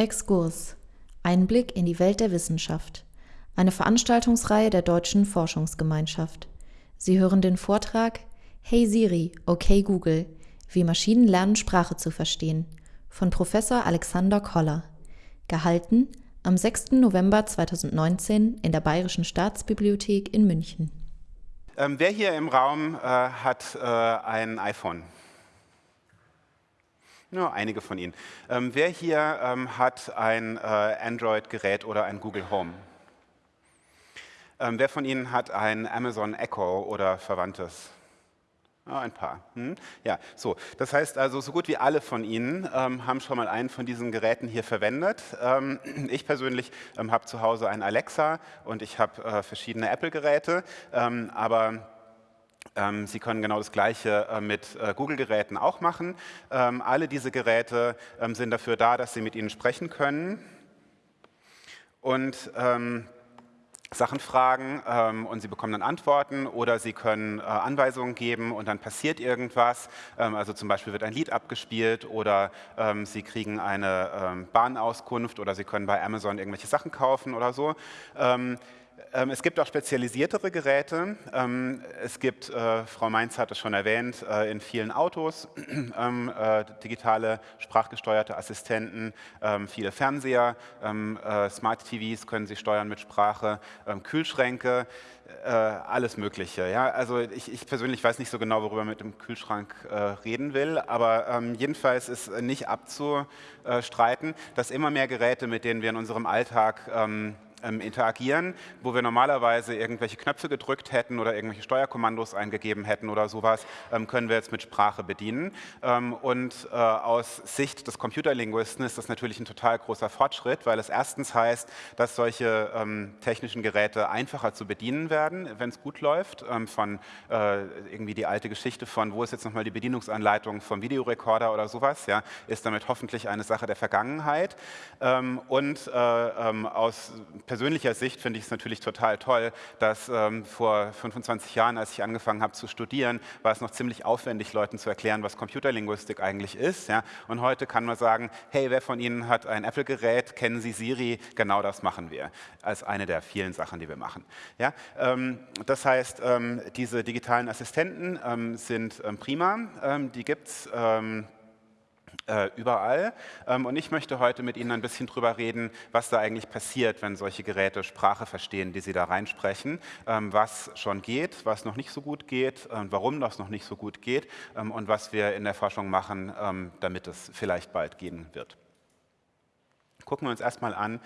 Exkurs. Einblick in die Welt der Wissenschaft. Eine Veranstaltungsreihe der Deutschen Forschungsgemeinschaft. Sie hören den Vortrag Hey Siri, okay Google, wie Maschinen lernen Sprache zu verstehen von Professor Alexander Koller. Gehalten am 6. November 2019 in der Bayerischen Staatsbibliothek in München. Ähm, wer hier im Raum äh, hat äh, ein iPhone? Nur einige von Ihnen. Ähm, wer hier ähm, hat ein äh, Android-Gerät oder ein Google Home? Ähm, wer von Ihnen hat ein Amazon Echo oder Verwandtes? Ah, ein paar. Hm? Ja, so. Das heißt also, so gut wie alle von Ihnen ähm, haben schon mal einen von diesen Geräten hier verwendet. Ähm, ich persönlich ähm, habe zu Hause ein Alexa und ich habe äh, verschiedene Apple-Geräte, aber Sie können genau das Gleiche äh, mit äh, Google-Geräten auch machen. Ähm, alle diese Geräte ähm, sind dafür da, dass Sie mit ihnen sprechen können und Sachen fragen und Sie bekommen dann Antworten oder Sie können äh, Anweisungen geben und dann passiert irgendwas. also zum Beispiel wird ein Lied abgespielt oder Sie kriegen eine Bahnauskunft oder Sie können bei Amazon irgendwelche Sachen kaufen oder so. Ähm, es gibt auch spezialisiertere Geräte. Ähm, es gibt, äh, Frau Mainz hat es schon erwähnt, äh, in vielen Autos ähm, äh, digitale sprachgesteuerte Assistenten, viele Fernseher, Smart TVs können Sie steuern mit Sprache, Kühlschränke, alles Mögliche. Ja? Also ich, ich, persönlich weiß nicht so genau, worüber man mit dem Kühlschrank reden will, aber jedenfalls ist nicht abzustreiten, dass immer mehr Geräte, mit denen wir in unserem Alltag ähm, interagieren, wo wir normalerweise irgendwelche Knöpfe gedrückt hätten oder irgendwelche Steuerkommandos eingegeben hätten oder sowas, ähm, können wir jetzt mit Sprache bedienen. Ähm, und äh, aus Sicht des Computerlinguisten ist das natürlich ein total großer Fortschritt, weil es erstens heißt, dass solche ähm, technischen Geräte einfacher zu bedienen werden, wenn es gut läuft. Ähm, von äh, irgendwie die alte Geschichte von, wo ist jetzt nochmal die Bedienungsanleitung vom Videorekorder oder sowas, ja, ist damit hoffentlich eine Sache der Vergangenheit. Ähm, und äh, aus persönlicher Sicht finde ich es natürlich total toll, dass ähm, vor 25 Jahren, als ich angefangen habe zu studieren, war es noch ziemlich aufwendig, Leuten zu erklären, was Computerlinguistik eigentlich ist. Ja? Und heute kann man sagen, hey, wer von Ihnen hat ein Apple-Gerät, kennen Sie Siri? Genau das machen wir, als eine der vielen Sachen, die wir machen. Ja? Ähm, das heißt, ähm, diese digitalen Assistenten ähm, sind ähm, prima, ähm, die gibt es überall. Ähm, und ich möchte heute mit Ihnen ein bisschen darüber reden, was da eigentlich passiert, wenn solche Geräte Sprache verstehen, die Sie da reinsprechen, ähm, was schon geht, was noch nicht so gut geht, warum das noch nicht so gut geht ähm, und was wir in der Forschung machen, damit es vielleicht bald gehen wird. Gucken wir uns erstmal an,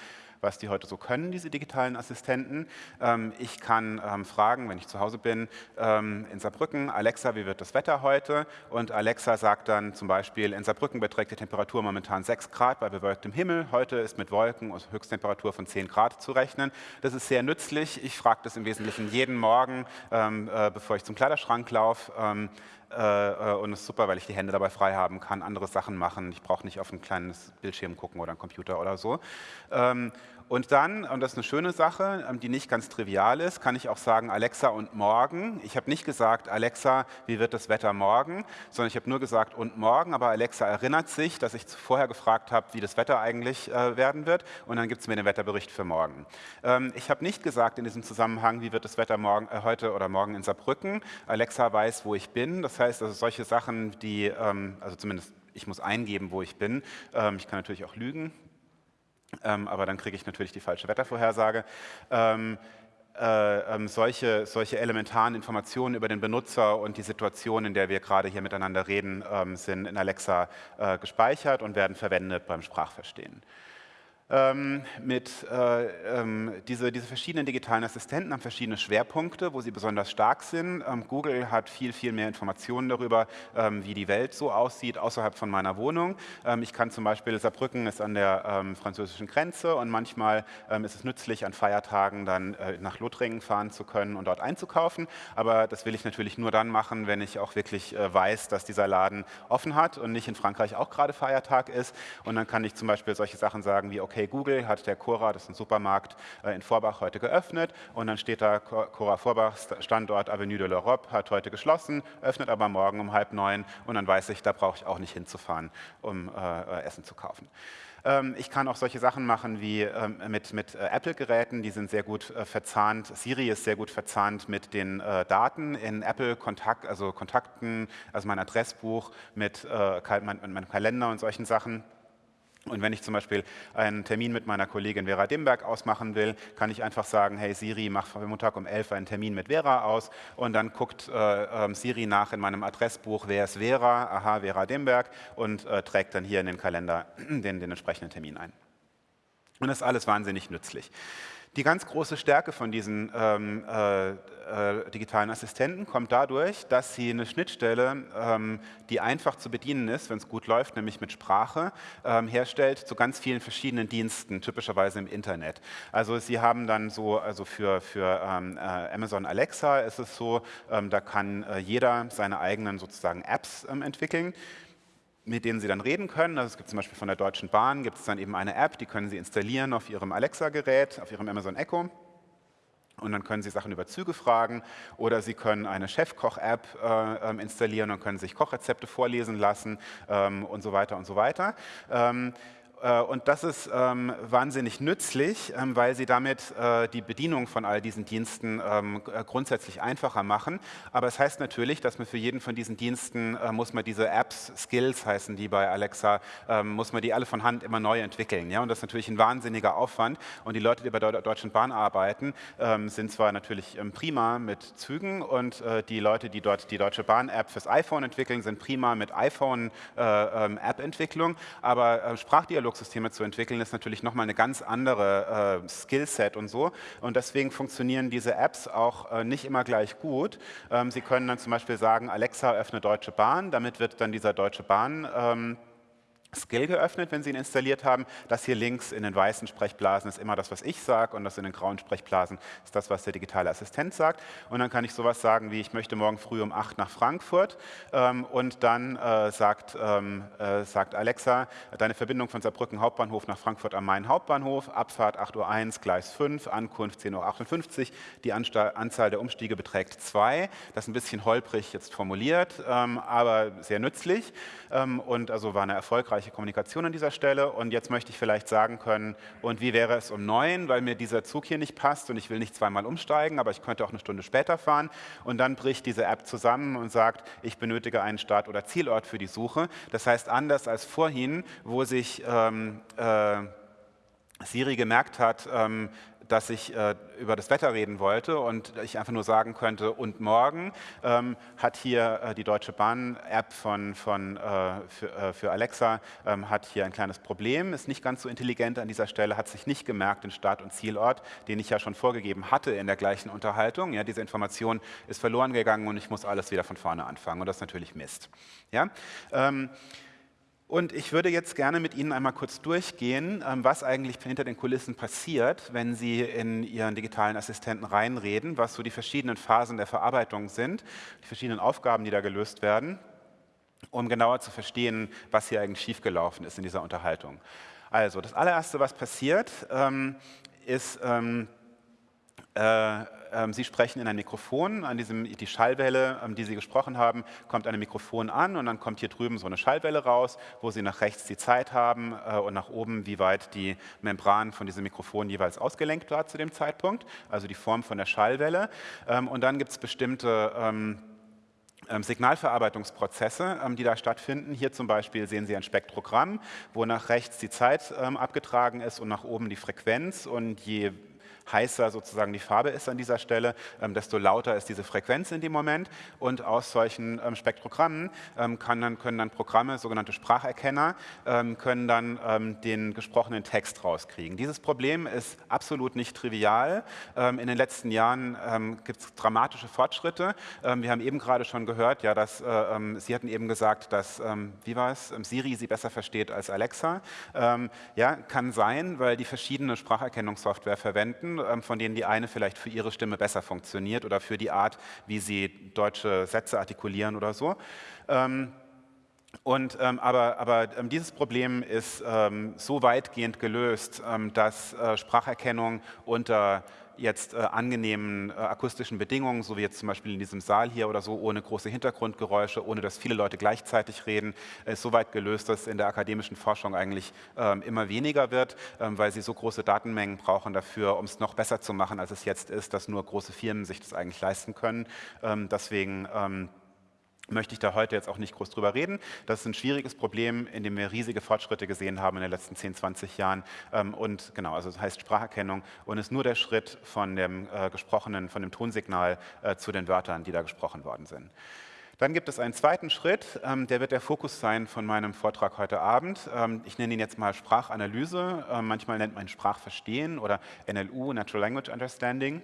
was die heute so können, diese digitalen Assistenten. Ähm, ich kann ähm, fragen, wenn ich zu Hause bin, ähm, in Saarbrücken, Alexa, wie wird das Wetter heute? Und Alexa sagt dann zum Beispiel, in Saarbrücken beträgt die Temperatur momentan 6 Grad bei bewölktem Himmel. Heute ist mit Wolken und Höchsttemperatur von 10 Grad zu rechnen. Das ist sehr nützlich. Ich frage das im Wesentlichen jeden Morgen, äh, bevor ich zum Kleiderschrank laufe. Äh, äh, und es ist super, weil ich die Hände dabei frei haben kann, andere Sachen machen. Ich brauche nicht auf ein kleines Bildschirm gucken oder einen Computer oder so. Und dann, und das ist eine schöne Sache, ähm, die nicht ganz trivial ist, kann ich auch sagen Alexa und morgen. Ich habe nicht gesagt Alexa, wie wird das Wetter morgen, sondern ich habe nur gesagt und morgen, aber Alexa erinnert sich, dass ich vorher gefragt habe, wie das Wetter eigentlich äh, werden wird und dann gibt es mir den Wetterbericht für morgen. Ähm, ich habe nicht gesagt in diesem Zusammenhang, wie wird das Wetter morgen, äh, heute oder morgen in Saarbrücken. Alexa weiß, wo ich bin. Das heißt, also solche Sachen, die, ähm, also zumindest ich muss eingeben, wo ich bin. Ich kann natürlich auch lügen, ähm, aber dann kriege ich natürlich die falsche Wettervorhersage. Ähm, äh, ähm, solche, solche elementaren Informationen über den Benutzer und die Situation, in der wir gerade hier miteinander reden, ähm, sind in Alexa äh, gespeichert und werden verwendet beim Sprachverstehen mit äh, ähm, diese, diese verschiedenen digitalen Assistenten haben verschiedene Schwerpunkte, wo sie besonders stark sind. Ähm, Google hat viel, viel mehr Informationen darüber, ähm, wie die Welt so aussieht außerhalb von meiner Wohnung. Ähm, ich kann zum Beispiel, Saarbrücken ist an der ähm, französischen Grenze und manchmal ist es nützlich, an Feiertagen dann äh, nach Lothringen fahren zu können und dort einzukaufen. Aber das will ich natürlich nur dann machen, wenn ich auch wirklich äh, weiß, dass dieser Laden offen hat und nicht in Frankreich auch gerade Feiertag ist. Und dann kann ich zum Beispiel solche Sachen sagen wie, okay, okay Google hat der Cora, das ist ein Supermarkt in Vorbach, heute geöffnet und dann steht da Cora Vorbach, Standort Avenue de l'Europe, hat heute geschlossen, öffnet aber morgen um halb neun und dann weiß ich, da brauche ich auch nicht hinzufahren, um äh, Essen zu kaufen. Ähm, ich kann auch solche Sachen machen wie ähm, mit, mit äh, Apple-Geräten, die sind sehr gut äh, verzahnt. Siri ist sehr gut verzahnt mit den äh, Daten in Apple-Kontakt, also Kontakten, also mein Adressbuch, mit meinem Kalender und solchen Sachen. Und wenn ich zum Beispiel einen Termin mit meiner Kollegin Vera Dimberg ausmachen will, kann ich einfach sagen, hey Siri, mach für Montag um 11 einen Termin mit Vera aus und dann guckt äh, äh, Siri nach in meinem Adressbuch, wer ist Vera, aha, Vera Dimberg und äh, trägt dann hier in den Kalender den, den entsprechenden Termin ein. Und das ist alles wahnsinnig nützlich. Die ganz große Stärke von diesen ähm, äh, äh, digitalen Assistenten kommt dadurch, dass sie eine Schnittstelle, ähm, die einfach zu bedienen ist, wenn es gut läuft, nämlich mit Sprache, ähm, herstellt zu ganz vielen verschiedenen Diensten, typischerweise im Internet. Also sie haben dann so, also für, für ähm, äh, Amazon Alexa ist es so, ähm, da kann äh, jeder seine eigenen sozusagen Apps ähm, entwickeln mit denen Sie dann reden können. Also es gibt zum Beispiel von der Deutschen Bahn, gibt es dann eben eine App, die können Sie installieren auf Ihrem Alexa-Gerät, auf Ihrem Amazon Echo. Und dann können Sie Sachen über Züge fragen oder Sie können eine Chefkoch-App äh, ähm, installieren und können sich Kochrezepte vorlesen lassen ähm, und so weiter und so weiter. Ähm, äh, und das ist ähm, wahnsinnig nützlich, ähm, weil sie damit äh, die Bedienung von all diesen Diensten ähm, äh, grundsätzlich einfacher machen. Aber es heißt natürlich, dass man für jeden von diesen Diensten muss man diese Apps, Skills heißen die bei Alexa, muss man die alle von Hand immer neu entwickeln. Ja? Und das ist natürlich ein wahnsinniger Aufwand. Und die Leute, die bei der Deutschen Bahn arbeiten, sind zwar natürlich prima mit Zügen und die Leute, die dort die Deutsche Bahn-App fürs iPhone entwickeln, sind prima mit iPhone-App-Entwicklung. Aber Sprachdialog Dialogsysteme zu entwickeln, ist natürlich nochmal eine ganz andere äh, Skillset und so. Und deswegen funktionieren diese Apps auch äh, nicht immer gleich gut. Ähm, Sie können dann zum Beispiel sagen, Alexa, öffne Deutsche Bahn. Damit wird dann dieser Deutsche Bahn ähm, Skill geöffnet, wenn Sie ihn installiert haben. Das hier links in den weißen Sprechblasen ist immer das, was ich sage und das in den grauen Sprechblasen ist das, was der digitale Assistent sagt. Und dann kann ich sowas sagen wie, ich möchte morgen früh um 8 nach Frankfurt ähm, und dann äh, sagt, ähm, äh, sagt Alexa, deine Verbindung von Saarbrücken Hauptbahnhof nach Frankfurt am Main Hauptbahnhof, Abfahrt 8.01 Uhr, Gleis 5, Ankunft 10.58 Uhr, die Anzahl der Umstiege beträgt 2. Das ist ein bisschen holprig jetzt formuliert, ähm, aber sehr nützlich ähm, und also war eine erfolgreiche erfolgreiche Kommunikation an dieser Stelle. Und jetzt möchte ich vielleicht sagen können, und wie wäre es um neun, weil mir dieser Zug hier nicht passt und ich will nicht zweimal umsteigen, aber ich könnte auch eine Stunde später fahren. Und dann bricht diese App zusammen und sagt, ich benötige einen Start- oder Zielort für die Suche. Das heißt, anders als vorhin, wo sich ähm, äh, Siri gemerkt hat, ähm, dass ich äh, über das Wetter reden wollte und ich einfach nur sagen könnte, und morgen ähm, hat hier äh, die Deutsche Bahn-App von, von, äh, für, äh, für, Alexa, ähm, hat hier ein kleines Problem, ist nicht ganz so intelligent an dieser Stelle, hat sich nicht gemerkt den Start- und Zielort, den ich ja schon vorgegeben hatte in der gleichen Unterhaltung. Ja, diese Information ist verloren gegangen und ich muss alles wieder von vorne anfangen und das ist natürlich Mist. Ja? Ähm, und ich würde jetzt gerne mit Ihnen einmal kurz durchgehen, ähm, was eigentlich hinter den Kulissen passiert, wenn Sie in Ihren digitalen Assistenten reinreden, was so die verschiedenen Phasen der Verarbeitung sind, die verschiedenen Aufgaben, die da gelöst werden, um genauer zu verstehen, was hier eigentlich schiefgelaufen ist in dieser Unterhaltung. Also, das allererste, was passiert, ähm, ist, ähm, äh, ähm, Sie sprechen in ein Mikrofon, an diesem, die Schallwelle, ähm, die Sie gesprochen haben, kommt einem Mikrofon an und dann kommt hier drüben so eine Schallwelle raus, wo Sie nach rechts die Zeit haben äh, und nach oben, wie weit die Membran von diesem Mikrofon jeweils ausgelenkt war zu dem Zeitpunkt, also die Form von der Schallwelle. Ähm, und dann gibt es bestimmte Signalverarbeitungsprozesse, die da stattfinden. Hier zum Beispiel sehen Sie ein Spektrogramm, wo nach rechts die Zeit abgetragen ist und nach oben die Frequenz. Und je heißer sozusagen die Farbe ist an dieser Stelle, ähm, desto lauter ist diese Frequenz in dem Moment. Und aus solchen ähm, Spektrogrammen ähm, dann, können dann Programme, sogenannte Spracherkenner, können dann den gesprochenen Text rauskriegen. Dieses Problem ist absolut nicht trivial. in den letzten Jahren gibt es dramatische Fortschritte. wir haben eben gerade schon gehört, ja, dass äh, Sie hatten eben gesagt, dass, wie war es, Siri Sie besser versteht als Alexa. ja, kann sein, weil die verschiedene Spracherkennungssoftware verwenden ähm, von denen die eine vielleicht für ihre Stimme besser funktioniert oder für die Art, wie sie deutsche Sätze artikulieren oder so. Ähm, Und, ähm, aber, aber ähm, dieses Problem ist ähm, so weitgehend gelöst, dass äh, Spracherkennung unter jetzt äh, angenehmen äh, akustischen Bedingungen, so wie jetzt zum Beispiel in diesem Saal hier oder so, ohne große Hintergrundgeräusche, ohne dass viele Leute gleichzeitig reden, ist so weit gelöst, dass in der akademischen Forschung eigentlich ähm, immer weniger wird, ähm, weil sie so große Datenmengen brauchen dafür, um es noch besser zu machen, als es jetzt ist, dass nur große Firmen sich das eigentlich leisten können. Ähm, deswegen ähm, möchte ich da heute jetzt auch nicht groß drüber reden. Das ist ein schwieriges Problem, in dem wir riesige Fortschritte gesehen haben in den letzten 10, 20 Jahren. Ähm, und genau, also das heißt Spracherkennung und ist nur der Schritt von dem äh, gesprochenen, von dem Tonsignal äh, zu den Wörtern, die da gesprochen worden sind. Dann gibt es einen zweiten Schritt, ähm, der wird der Fokus sein von meinem Vortrag heute Abend. Ähm, ich nenne ihn jetzt mal Sprachanalyse, manchmal nennt man Sprachverstehen oder NLU, Natural Language Understanding.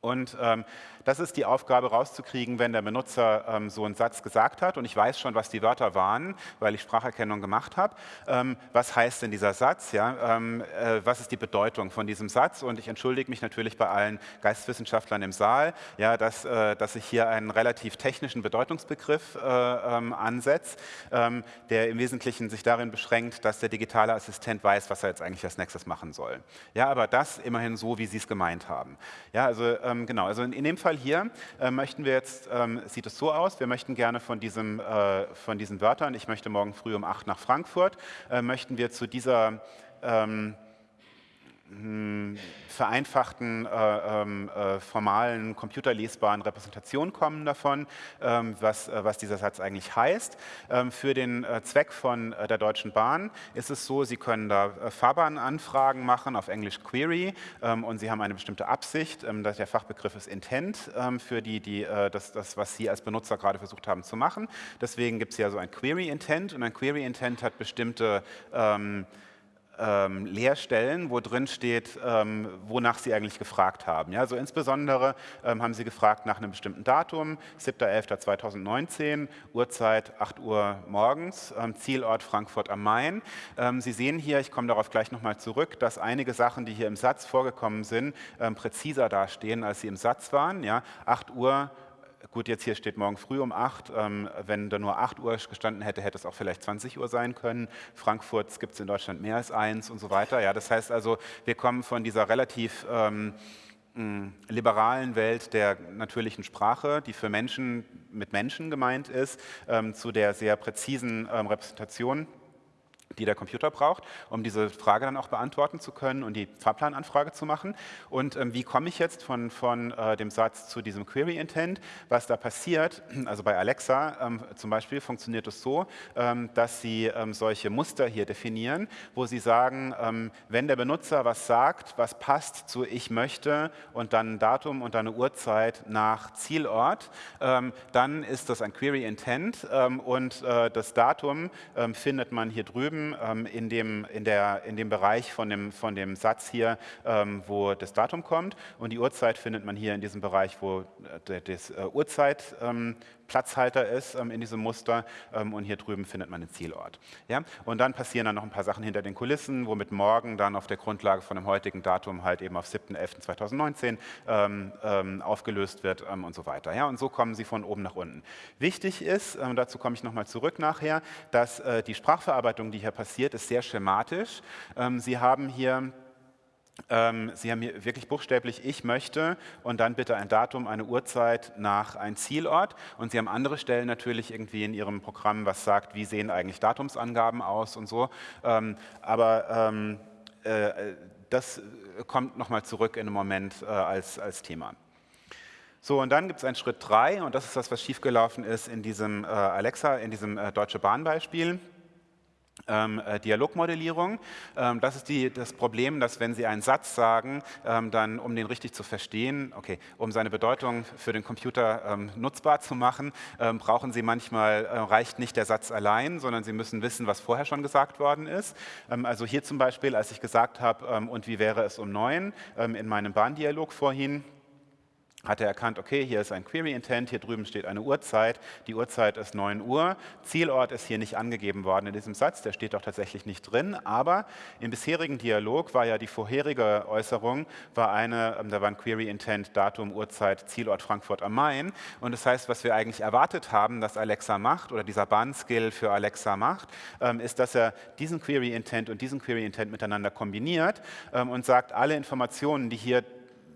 Und ähm, das ist die Aufgabe rauszukriegen, wenn der Benutzer ähm, so einen Satz gesagt hat und ich weiß schon, was die Wörter waren, weil ich Spracherkennung gemacht habe. Ähm, was heißt denn dieser Satz? Ja? Ähm, äh, was ist die Bedeutung von diesem Satz? Und ich entschuldige mich natürlich bei allen Geisteswissenschaftlern im Saal, ja, dass, äh, dass ich hier einen relativ technischen Bedeutungsbegriff äh, ähm, ansetze, ähm, der im Wesentlichen sich darin beschränkt, dass der digitale Assistent weiß, was er jetzt eigentlich als nächstes machen soll. Ja, aber das immerhin so, wie Sie es gemeint haben. Ja, also ähm, genau, also in, in, dem Fall hier äh, möchten wir jetzt, ähm, sieht es so aus, wir möchten gerne von, diesem, äh, von diesen Wörtern, ich möchte morgen früh um 8 nach Frankfurt, äh, möchten wir zu dieser ähm, hm, vereinfachten, äh, ähm, äh, formalen, computerlesbaren Repräsentationen kommen davon, ähm, was, äh, was dieser Satz eigentlich heißt. Ähm, für den äh, Zweck von äh, der Deutschen Bahn ist es so, Sie können da äh, Fahrbahnanfragen machen, auf Englisch Query, ähm, und Sie haben eine bestimmte Absicht, ähm, der Fachbegriff ist Intent ähm, für die, die, das, das, was Sie als Benutzer gerade versucht haben zu machen. Deswegen gibt es ja so ein Query Intent und ein Query Intent hat bestimmte ähm, Leerstellen, wo drin steht, ähm, wonach Sie eigentlich gefragt haben. Ja, also insbesondere ähm, haben Sie gefragt nach einem bestimmten Datum, 7.11.2019, Uhrzeit 8 Uhr morgens, ähm, Zielort Frankfurt am Main. Ähm, Sie sehen hier, ich komme darauf gleich nochmal zurück, dass einige Sachen, die hier im Satz vorgekommen sind, ähm, präziser dastehen, als sie im Satz waren. Ja, 8 Uhr gut, jetzt hier steht morgen früh um 8. Ähm, wenn da nur 8 Uhr gestanden hätte, hätte es auch vielleicht 20 Uhr sein können. Frankfurt gibt es in Deutschland mehr als eins und so weiter. Ja, das heißt also, wir kommen von dieser relativ ähm, liberalen Welt der natürlichen Sprache, die für Menschen mit Menschen gemeint ist, ähm, zu der sehr präzisen ähm, Repräsentation die der Computer braucht, um diese Frage dann auch beantworten zu können und die Fahrplananfrage zu machen. Und ähm, wie komme ich jetzt von, von äh, dem Satz zu diesem Query Intent? Was da passiert, also bei Alexa ähm, zum Beispiel funktioniert es so, ähm, dass Sie ähm, solche Muster hier definieren, wo Sie sagen, ähm, wenn der Benutzer was sagt, was passt zu ich möchte und dann ein Datum und dann eine Uhrzeit nach Zielort, ähm, dann ist das ein Query Intent und äh, das Datum findet man hier drüben ähm, in, dem, in, der, in dem Bereich von dem, von dem Satz hier, ähm, wo das Datum kommt. Und die Uhrzeit findet man hier in diesem Bereich, wo äh, das äh, Uhrzeit ähm, Platzhalter ist ähm, in diesem Muster ähm, und hier drüben findet man den Zielort. Ja? Und dann passieren dann noch ein paar Sachen hinter den Kulissen, womit morgen dann auf der Grundlage von dem heutigen Datum halt eben auf 7.11.2019 ähm, ähm, aufgelöst wird ähm, und so weiter. Ja? Und so kommen sie von oben nach unten. Wichtig ist, ähm, dazu komme ich nochmal zurück nachher, dass äh, die Sprachverarbeitung, die hier passiert, ist sehr schematisch. sie haben hier ähm, Sie haben hier wirklich buchstäblich, ich möchte und dann bitte ein Datum, eine Uhrzeit nach ein Zielort. Und Sie haben andere Stellen natürlich irgendwie in Ihrem Programm, was sagt, wie sehen eigentlich Datumsangaben aus und so. Ähm, aber ähm, äh, das kommt nochmal zurück in einem Moment äh, als, als Thema. So, und dann gibt es einen Schritt 3 und das ist das, was schiefgelaufen ist in diesem äh, Alexa, in diesem äh, Deutsche Bahn-Beispiel ähm, äh, Dialogmodellierung. Ähm, das ist die, das Problem, dass wenn Sie einen Satz sagen, ähm, dann um den richtig zu verstehen, okay, um seine Bedeutung für den Computer ähm, nutzbar zu machen, ähm, brauchen Sie manchmal, äh, reicht nicht der Satz allein, sondern Sie müssen wissen, was vorher schon gesagt worden ist. Ähm, also hier zum Beispiel, als ich gesagt habe, und wie wäre es um neun in meinem Bahndialog vorhin, hat er erkannt, okay, hier ist ein Query Intent, hier drüben steht eine Uhrzeit, die Uhrzeit ist 9 Uhr, Zielort ist hier nicht angegeben worden in diesem Satz, der steht doch tatsächlich nicht drin, aber im bisherigen Dialog war ja die vorherige Äußerung, war eine, ähm, da war ein Query Intent, Datum, Uhrzeit, Zielort Frankfurt am Main. Und das heißt, was wir eigentlich erwartet haben, dass Alexa macht oder dieser Bahnskill für Alexa macht, ähm, ist, dass er diesen Query Intent und diesen Query Intent miteinander kombiniert ähm, und sagt, alle Informationen, die hier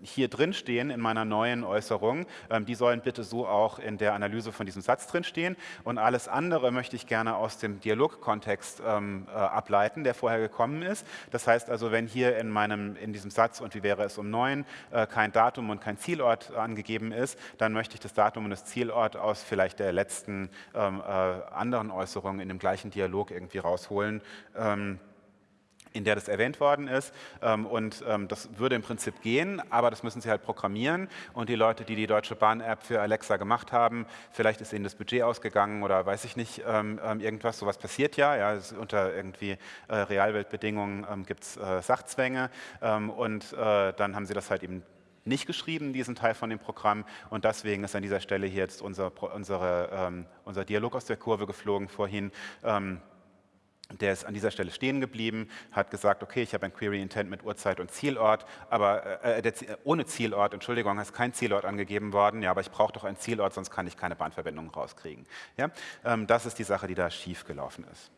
hier drin stehen in meiner neuen Äußerung, ähm, die sollen bitte so auch in der Analyse von diesem Satz drin stehen. Und alles andere möchte ich gerne aus dem Dialogkontext ähm, äh, ableiten, der vorher gekommen ist. Das heißt also, wenn hier in, meinem, in diesem Satz und wie wäre es um neun äh, kein Datum und kein Zielort angegeben ist, dann möchte ich das Datum und das Zielort aus vielleicht der letzten ähm, äh, anderen Äußerung in dem gleichen Dialog irgendwie rausholen. In der das erwähnt worden ist. Ähm, und ähm, das würde im Prinzip gehen, aber das müssen Sie halt programmieren. Und die Leute, die die Deutsche Bahn-App für Alexa gemacht haben, vielleicht ist ihnen das Budget ausgegangen oder weiß ich nicht, ähm, irgendwas. Sowas passiert ja. ja unter irgendwie äh, Realweltbedingungen gibt es äh, Sachzwänge. Und äh, dann haben Sie das halt eben nicht geschrieben, diesen Teil von dem Programm. Und deswegen ist an dieser Stelle hier jetzt unser, unsere, unser Dialog aus der Kurve geflogen vorhin der ist an dieser Stelle stehen geblieben, hat gesagt, okay, ich habe ein Query Intent mit Uhrzeit und Zielort, aber äh, der, ohne Zielort, Entschuldigung, ist kein Zielort angegeben worden, ja, aber ich brauche doch einen Zielort, sonst kann ich keine Bahnverbindung rauskriegen. Ja? Ähm, das ist die Sache, die da schief gelaufen ist.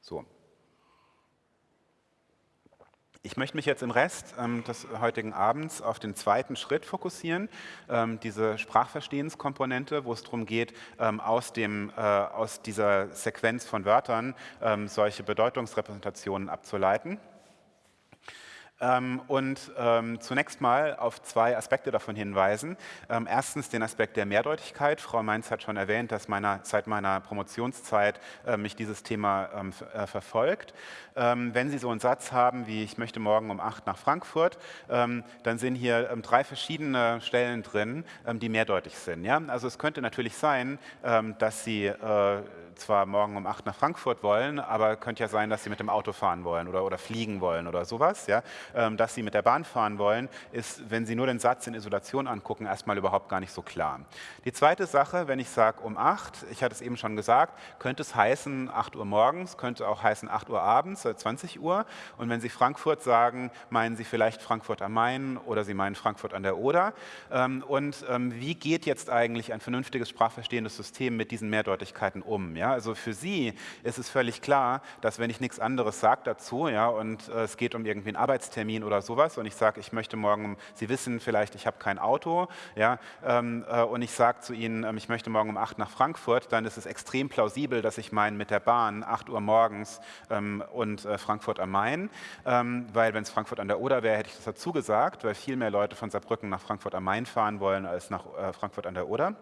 So. Ich möchte mich jetzt im Rest ähm, des heutigen Abends auf den zweiten Schritt fokussieren, ähm, diese Sprachverstehenskomponente, wo es darum geht, ähm, aus, dem, äh, aus dieser Sequenz von Wörtern ähm, solche Bedeutungsrepräsentationen abzuleiten. Ähm, und ähm, zunächst mal auf zwei Aspekte davon hinweisen. Ähm, erstens den Aspekt der Mehrdeutigkeit. Frau Mainz hat schon erwähnt, dass meiner, seit meiner Promotionszeit äh, mich dieses Thema äh, verfolgt. wenn Sie so einen Satz haben wie ich möchte morgen um acht nach Frankfurt, dann sind hier drei verschiedene Stellen drin, die mehrdeutig sind. Also es könnte natürlich sein, dass Sie äh, zwar morgen um acht nach Frankfurt wollen, aber könnte ja sein, dass Sie mit dem Auto fahren wollen oder, oder fliegen wollen oder sowas. Ja? Ähm, dass Sie mit der Bahn fahren wollen, ist, wenn Sie nur den Satz in Isolation angucken, erstmal überhaupt gar nicht so klar. Die zweite Sache, wenn ich sage um acht, ich hatte es eben schon gesagt, könnte es heißen 8 Uhr morgens, könnte auch heißen 8 Uhr abends, 20 Uhr. Und wenn Sie Frankfurt sagen, meinen Sie vielleicht Frankfurt am Main oder Sie meinen Frankfurt an der Oder. Ähm, und ähm, wie geht jetzt eigentlich ein vernünftiges sprachverstehendes System mit diesen Mehrdeutigkeiten um? Ja, also für Sie ist es völlig klar, dass wenn ich nichts anderes sage dazu ja, und äh, es geht um irgendwie einen Arbeitstermin oder sowas und ich sage, ich möchte morgen, Sie wissen vielleicht, ich habe kein Auto ja, ähm, äh, und ich sage zu Ihnen, ähm, ich möchte morgen um 8 nach Frankfurt, dann ist es extrem plausibel, dass ich meine mit der Bahn 8 Uhr morgens ähm, und äh, Frankfurt am Main, ähm, weil wenn es Frankfurt an der Oder wäre, hätte ich das dazu gesagt, weil viel mehr Leute von Saarbrücken nach Frankfurt am Main fahren wollen als nach äh, Frankfurt an der Oder.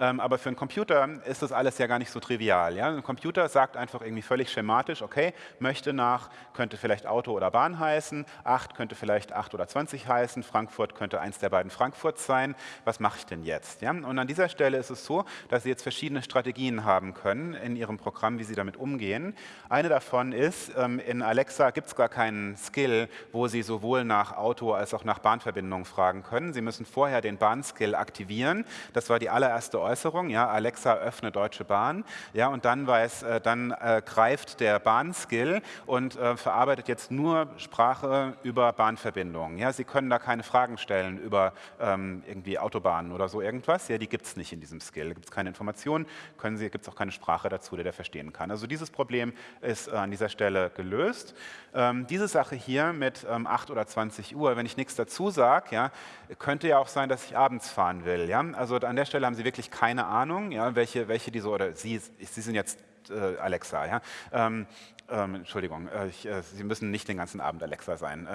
Ähm, aber für einen Computer ist das alles ja gar nicht so trivial. Ja? Ein Computer sagt einfach irgendwie völlig schematisch, okay, möchte nach, könnte vielleicht Auto oder Bahn heißen, 8 könnte vielleicht 8 oder 20 heißen, Frankfurt könnte eins der beiden Frankfurts sein, was mache ich denn jetzt? Ja? Und an dieser Stelle ist es so, dass Sie jetzt verschiedene Strategien haben können in Ihrem Programm, wie Sie damit umgehen. Eine davon ist, ähm, in Alexa gibt es gar keinen Skill, wo Sie sowohl nach Auto als auch nach Bahnverbindungen fragen können. Sie müssen vorher den Bahnskill aktivieren. Das war die allererste Äußerung, ja, Alexa öffne Deutsche Bahn, ja, und dann, weiß, äh, dann äh, greift der Bahnskill und äh, verarbeitet jetzt nur Sprache über Bahnverbindungen. Ja. Sie können da keine Fragen stellen über ähm, irgendwie Autobahnen oder so irgendwas, ja, die gibt es nicht in diesem Skill, da gibt es keine Informationen, gibt es auch keine Sprache dazu, die der verstehen kann. Also dieses Problem ist äh, an dieser Stelle gelöst. Ähm, diese Sache hier mit ähm, 8 oder 20 Uhr, wenn ich nichts dazu sage, ja, könnte ja auch sein, dass ich abends fahren will. Ja. Also an der Stelle haben Sie wirklich keine Ahnung, ja, welche, welche diese, oder Sie, Sie sind jetzt äh, Alexa, ja. Ähm, ähm, Entschuldigung, äh, ich, äh, Sie müssen nicht den ganzen Abend Alexa sein.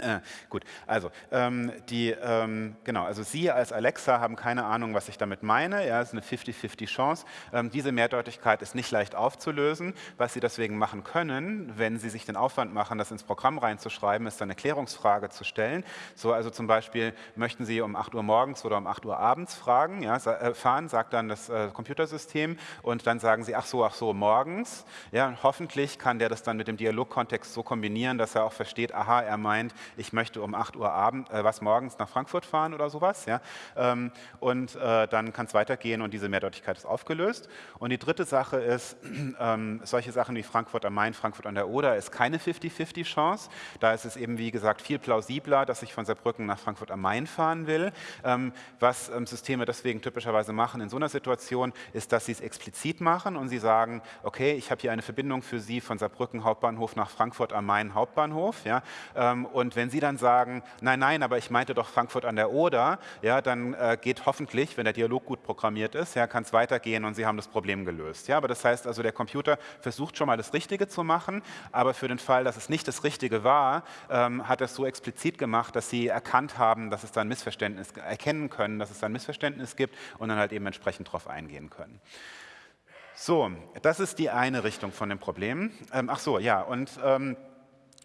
Äh, gut, also ähm, die, ähm, genau, also Sie als Alexa haben keine Ahnung, was ich damit meine. Ja, es ist eine 50-50 Chance. Ähm, diese Mehrdeutigkeit ist nicht leicht aufzulösen. Was Sie deswegen machen können, wenn Sie sich den Aufwand machen, das ins Programm reinzuschreiben, ist dann eine Klärungsfrage zu stellen. So, also zum Beispiel möchten Sie um 8 Uhr morgens oder um 8 Uhr abends fragen, ja, äh, fahren, sagt dann das äh, Computersystem und dann sagen Sie, ach so, ach so, morgens. Ja, hoffentlich kann der das dann mit dem Dialogkontext so kombinieren, dass er auch versteht, aha, er meint ich möchte um 8 Uhr Abend, äh, was morgens nach Frankfurt fahren oder sowas. Ja? Ähm, und äh, dann kann es weitergehen und diese Mehrdeutigkeit ist aufgelöst. Und die dritte Sache ist, ähm, solche Sachen wie Frankfurt am Main, Frankfurt an der Oder ist keine 50-50 Chance. Da ist es eben, wie gesagt, viel plausibler, dass ich von Saarbrücken nach Frankfurt am Main fahren will. Ähm, was ähm, Systeme deswegen typischerweise machen in so einer Situation, ist, dass sie es explizit machen und sie sagen, okay, ich habe hier eine Verbindung für Sie von Saarbrücken Hauptbahnhof nach Frankfurt am Main Hauptbahnhof. Ja? Ähm, wenn Sie dann sagen, nein, nein, aber ich meinte doch Frankfurt an der Oder, ja, dann äh, geht hoffentlich, wenn der Dialog gut programmiert ist, ja, kann es weitergehen und Sie haben das Problem gelöst. Ja? Aber das heißt also, der Computer versucht schon mal das Richtige zu machen, aber für den Fall, dass es nicht das Richtige war, ähm, hat er es so explizit gemacht, dass Sie erkannt haben, dass es da ein Missverständnis, erkennen können, dass es da ein Missverständnis gibt und dann halt eben entsprechend darauf eingehen können. So, das ist die eine Richtung von dem Problem. Ähm, ach so, ja, und ähm,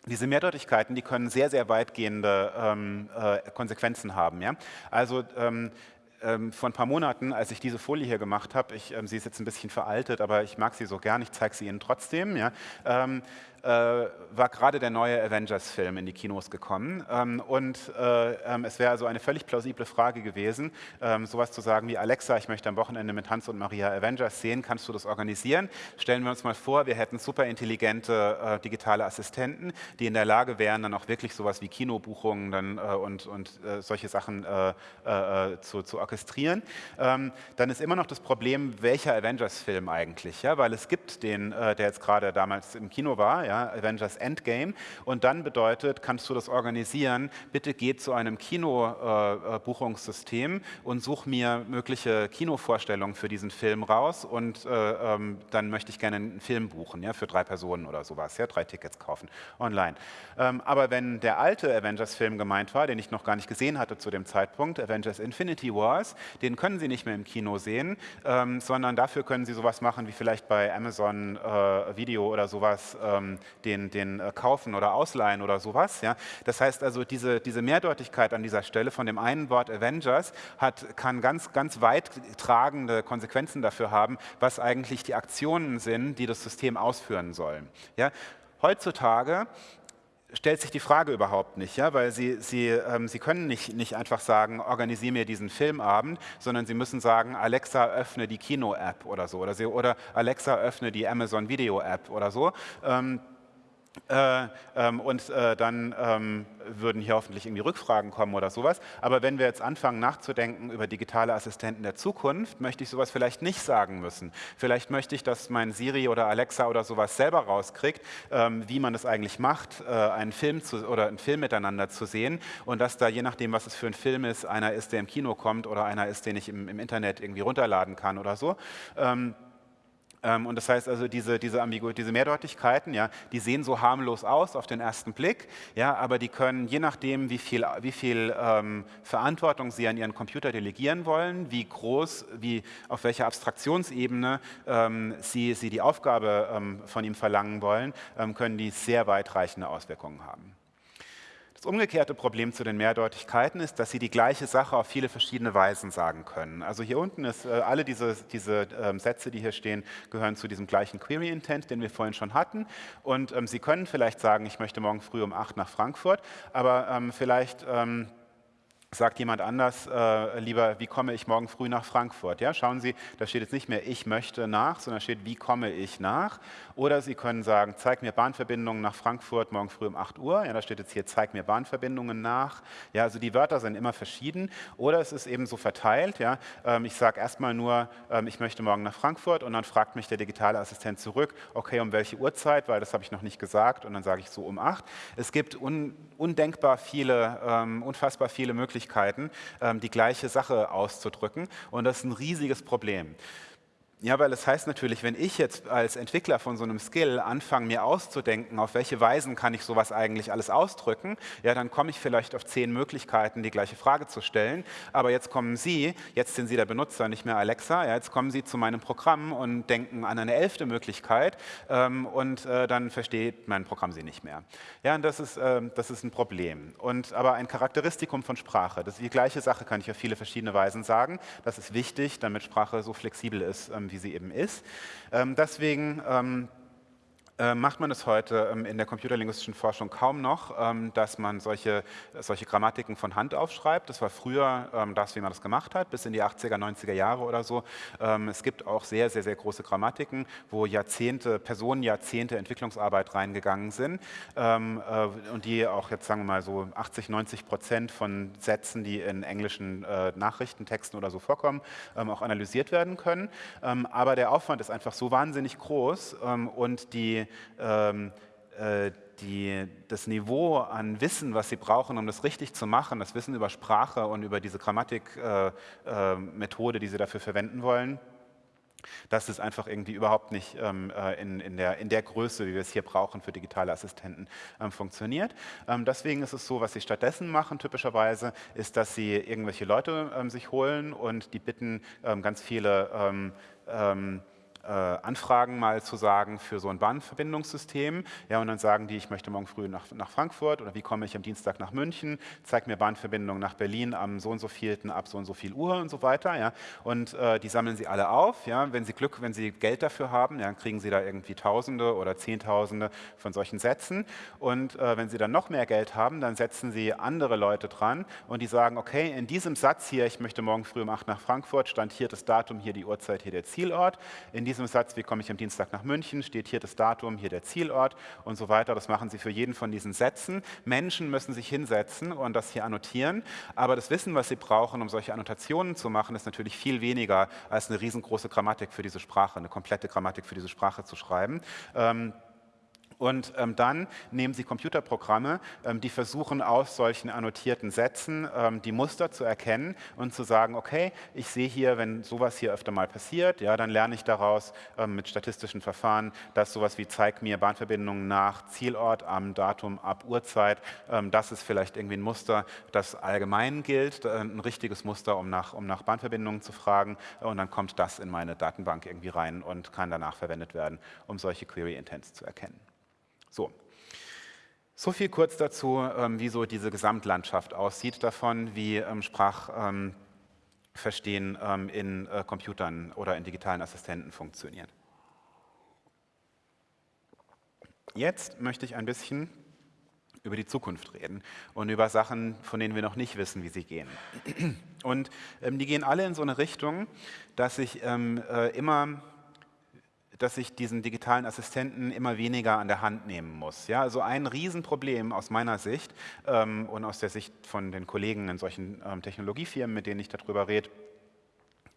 diese Mehrdeutigkeiten, die können sehr, sehr weitgehende ähm, äh, Konsequenzen haben. Ja? Also ähm, ähm, vor ein paar Monaten, als ich diese Folie hier gemacht habe, ich, ähm, sie ist jetzt ein bisschen veraltet, aber ich mag sie so gern, ich zeige sie Ihnen trotzdem. Ja? Äh, war gerade der neue Avengers-Film in die Kinos gekommen. Ähm, und äh, ähm, es wäre also eine völlig plausible Frage gewesen, ähm, sowas zu sagen wie, Alexa, ich möchte am Wochenende mit Hans und Maria Avengers sehen, kannst du das organisieren? Stellen wir uns mal vor, wir hätten super intelligente äh, digitale Assistenten, die in der Lage wären, dann auch wirklich sowas wie Kinobuchungen dann, und, und solche Sachen zu, zu orchestrieren. Ähm, dann ist immer noch das Problem, welcher Avengers-Film eigentlich? Ja? Weil es gibt den, der jetzt gerade damals im Kino war, ja, Avengers Endgame. Und dann bedeutet, kannst du das organisieren, bitte geh zu einem Kinobuchungssystem äh, und such mir mögliche Kinovorstellungen für diesen Film raus und äh, ähm, dann möchte ich gerne einen Film buchen, ja, für drei Personen oder sowas, ja, drei Tickets kaufen online. Ähm, aber wenn der alte Avengers-Film gemeint war, den ich noch gar nicht gesehen hatte zu dem Zeitpunkt, Avengers Infinity Wars, den können Sie nicht mehr im Kino sehen, ähm, sondern dafür können Sie sowas machen wie vielleicht bei Amazon äh, Video oder sowas, ähm, den, den äh, kaufen oder ausleihen oder sowas. Ja? Das heißt also, diese, diese Mehrdeutigkeit an dieser Stelle von dem einen Wort Avengers hat, kann ganz, ganz weit tragende Konsequenzen dafür haben, was eigentlich die Aktionen sind, die das System ausführen sollen. Ja? Heutzutage stellt sich die Frage überhaupt nicht, ja, weil Sie, Sie, ähm, Sie können nicht, nicht einfach sagen, organisiere mir diesen Filmabend, sondern Sie müssen sagen, Alexa, öffne die Kino-App oder so, oder, Sie, oder Alexa, öffne die Amazon Video-App oder so. Ähm, äh, ähm, und äh, dann ähm, würden hier hoffentlich irgendwie Rückfragen kommen oder sowas. Aber wenn wir jetzt anfangen nachzudenken über digitale Assistenten der Zukunft, möchte ich sowas vielleicht nicht sagen müssen. Vielleicht möchte ich, dass mein Siri oder Alexa oder sowas selber rauskriegt, ähm, wie man das eigentlich macht, äh, einen Film zu, oder einen Film miteinander zu sehen und dass da je nachdem, was es für ein Film ist, einer ist, der im Kino kommt oder einer ist, den ich im, im Internet irgendwie runterladen kann oder so. Ähm, und das heißt also, diese, diese, Ambigu diese Mehrdeutigkeiten, ja, die sehen so harmlos aus auf den ersten Blick, ja, aber die können, je nachdem, wie viel, wie viel ähm, Verantwortung Sie an Ihren Computer delegieren wollen, wie groß, wie, auf welcher Abstraktionsebene ähm, Sie, Sie die Aufgabe ähm, von ihm verlangen wollen, ähm, können die sehr weitreichende Auswirkungen haben. Das umgekehrte Problem zu den Mehrdeutigkeiten ist, dass sie die gleiche Sache auf viele verschiedene Weisen sagen können. Also hier unten ist, äh, alle diese, diese ähm, Sätze, die hier stehen, gehören zu diesem gleichen Query Intent, den wir vorhin schon hatten. Und ähm, Sie können vielleicht sagen, ich möchte morgen früh um 8 nach Frankfurt, aber ähm, vielleicht ähm, sagt jemand anders äh, lieber, wie komme ich morgen früh nach Frankfurt? Ja, schauen Sie, da steht jetzt nicht mehr, ich möchte nach, sondern steht, wie komme ich nach? Oder Sie können sagen, zeig mir Bahnverbindungen nach Frankfurt morgen früh um 8 Uhr. Ja, da steht jetzt hier, zeig mir Bahnverbindungen nach. Ja, also die Wörter sind immer verschieden. Oder es ist eben so verteilt. Ja, ähm, ich sage erstmal nur, ähm, ich möchte morgen nach Frankfurt und dann fragt mich der digitale Assistent zurück, okay, um welche Uhrzeit, weil das habe ich noch nicht gesagt und dann sage ich so um 8. Es gibt un undenkbar viele, ähm, unfassbar viele Möglichkeiten, ähm, die gleiche Sache auszudrücken und das ist ein riesiges Problem. Ja, weil es heißt natürlich, wenn ich jetzt als Entwickler von so einem Skill anfange, mir auszudenken, auf welche Weisen kann ich sowas eigentlich alles ausdrücken, ja, dann komme ich vielleicht auf zehn Möglichkeiten, die gleiche Frage zu stellen. Aber jetzt kommen Sie, jetzt sind Sie der Benutzer, nicht mehr Alexa, ja, jetzt kommen Sie zu meinem Programm und denken an eine elfte Möglichkeit ähm, und äh, dann versteht mein Programm Sie nicht mehr. Ja, und das ist, äh, das ist ein Problem. Und, aber ein Charakteristikum von Sprache, das ist die gleiche Sache, kann ich auf viele verschiedene Weisen sagen. Das ist wichtig, damit Sprache so flexibel ist, ähm, wie sie eben ist. Ähm, deswegen ähm, äh, macht man es heute ähm, in der computerlinguistischen Forschung kaum noch, ähm, dass man solche, solche Grammatiken von Hand aufschreibt. Das war früher ähm, das, wie man das gemacht hat, bis in die 80er, 90er Jahre oder so. Es gibt auch sehr, sehr, sehr große Grammatiken, wo Jahrzehnte, Personen Jahrzehnte Entwicklungsarbeit reingegangen sind äh, und die auch jetzt sagen wir mal so 80, 90 Prozent von Sätzen, die in englischen äh, Nachrichtentexten oder so vorkommen, auch analysiert werden können. Aber der Aufwand ist einfach so wahnsinnig groß und die ähm, äh, die, das Niveau an Wissen, was sie brauchen, um das richtig zu machen, das Wissen über Sprache und über diese Grammatikmethode, äh, äh, die sie dafür verwenden wollen, das ist einfach irgendwie überhaupt nicht ähm, äh, in, in, der, in der Größe, wie wir es hier brauchen für digitale Assistenten, ähm, funktioniert. Ähm, deswegen ist es so, was sie stattdessen machen typischerweise, ist, dass sie irgendwelche Leute ähm, sich holen und die bitten ähm, ganz viele ähm, äh, Anfragen mal zu sagen für so ein Bahnverbindungssystem. Ja, und dann sagen die, ich möchte morgen früh nach, nach Frankfurt oder wie komme ich am Dienstag nach München, zeig mir Bahnverbindungen nach Berlin am so und so vielten ab so und so viel Uhr und so weiter. Ja. Und äh, die sammeln sie alle auf. Ja. Wenn sie Glück, wenn sie Geld dafür haben, ja, dann kriegen sie da irgendwie Tausende oder Zehntausende von solchen Sätzen. Und äh, wenn sie dann noch mehr Geld haben, dann setzen sie andere Leute dran und die sagen, okay, in diesem Satz hier, ich möchte morgen früh um 8 nach Frankfurt, stand hier das Datum, hier die Uhrzeit, hier der Zielort. In diesem Satz, wie komme ich am Dienstag nach München, steht hier das Datum, hier der Zielort und so weiter. Das machen Sie für jeden von diesen Sätzen. Menschen müssen sich hinsetzen und das hier annotieren, aber das Wissen, was Sie brauchen, um solche Annotationen zu machen, ist natürlich viel weniger als eine riesengroße Grammatik für diese Sprache, eine komplette Grammatik für diese Sprache zu schreiben. Ähm, und ähm, dann nehmen Sie Computerprogramme, ähm, die versuchen aus solchen annotierten Sätzen ähm, die Muster zu erkennen und zu sagen, okay, ich sehe hier, wenn sowas hier öfter mal passiert, ja, dann lerne ich daraus ähm, mit statistischen Verfahren, dass sowas wie zeig mir Bahnverbindungen nach Zielort am Datum ab Uhrzeit, ähm, das ist vielleicht irgendwie ein Muster, das allgemein gilt, äh, ein richtiges Muster, um nach, um nach Bahnverbindungen zu fragen und dann kommt das in meine Datenbank irgendwie rein und kann danach verwendet werden, um solche Query Intents zu erkennen. So. So viel kurz dazu, ähm, wie so diese Gesamtlandschaft aussieht davon, wie ähm, Sprachverstehen ähm, in äh, Computern oder in digitalen Assistenten funktioniert. Jetzt möchte ich ein bisschen über die Zukunft reden und über Sachen, von denen wir noch nicht wissen, wie sie gehen. Und die gehen alle in so eine Richtung, dass ich äh, immer dass ich diesen digitalen Assistenten immer weniger an der Hand nehmen muss. Ja, also ein Riesenproblem aus meiner Sicht ähm, und aus der Sicht von den Kollegen in solchen ähm, Technologiefirmen, mit denen ich darüber rede,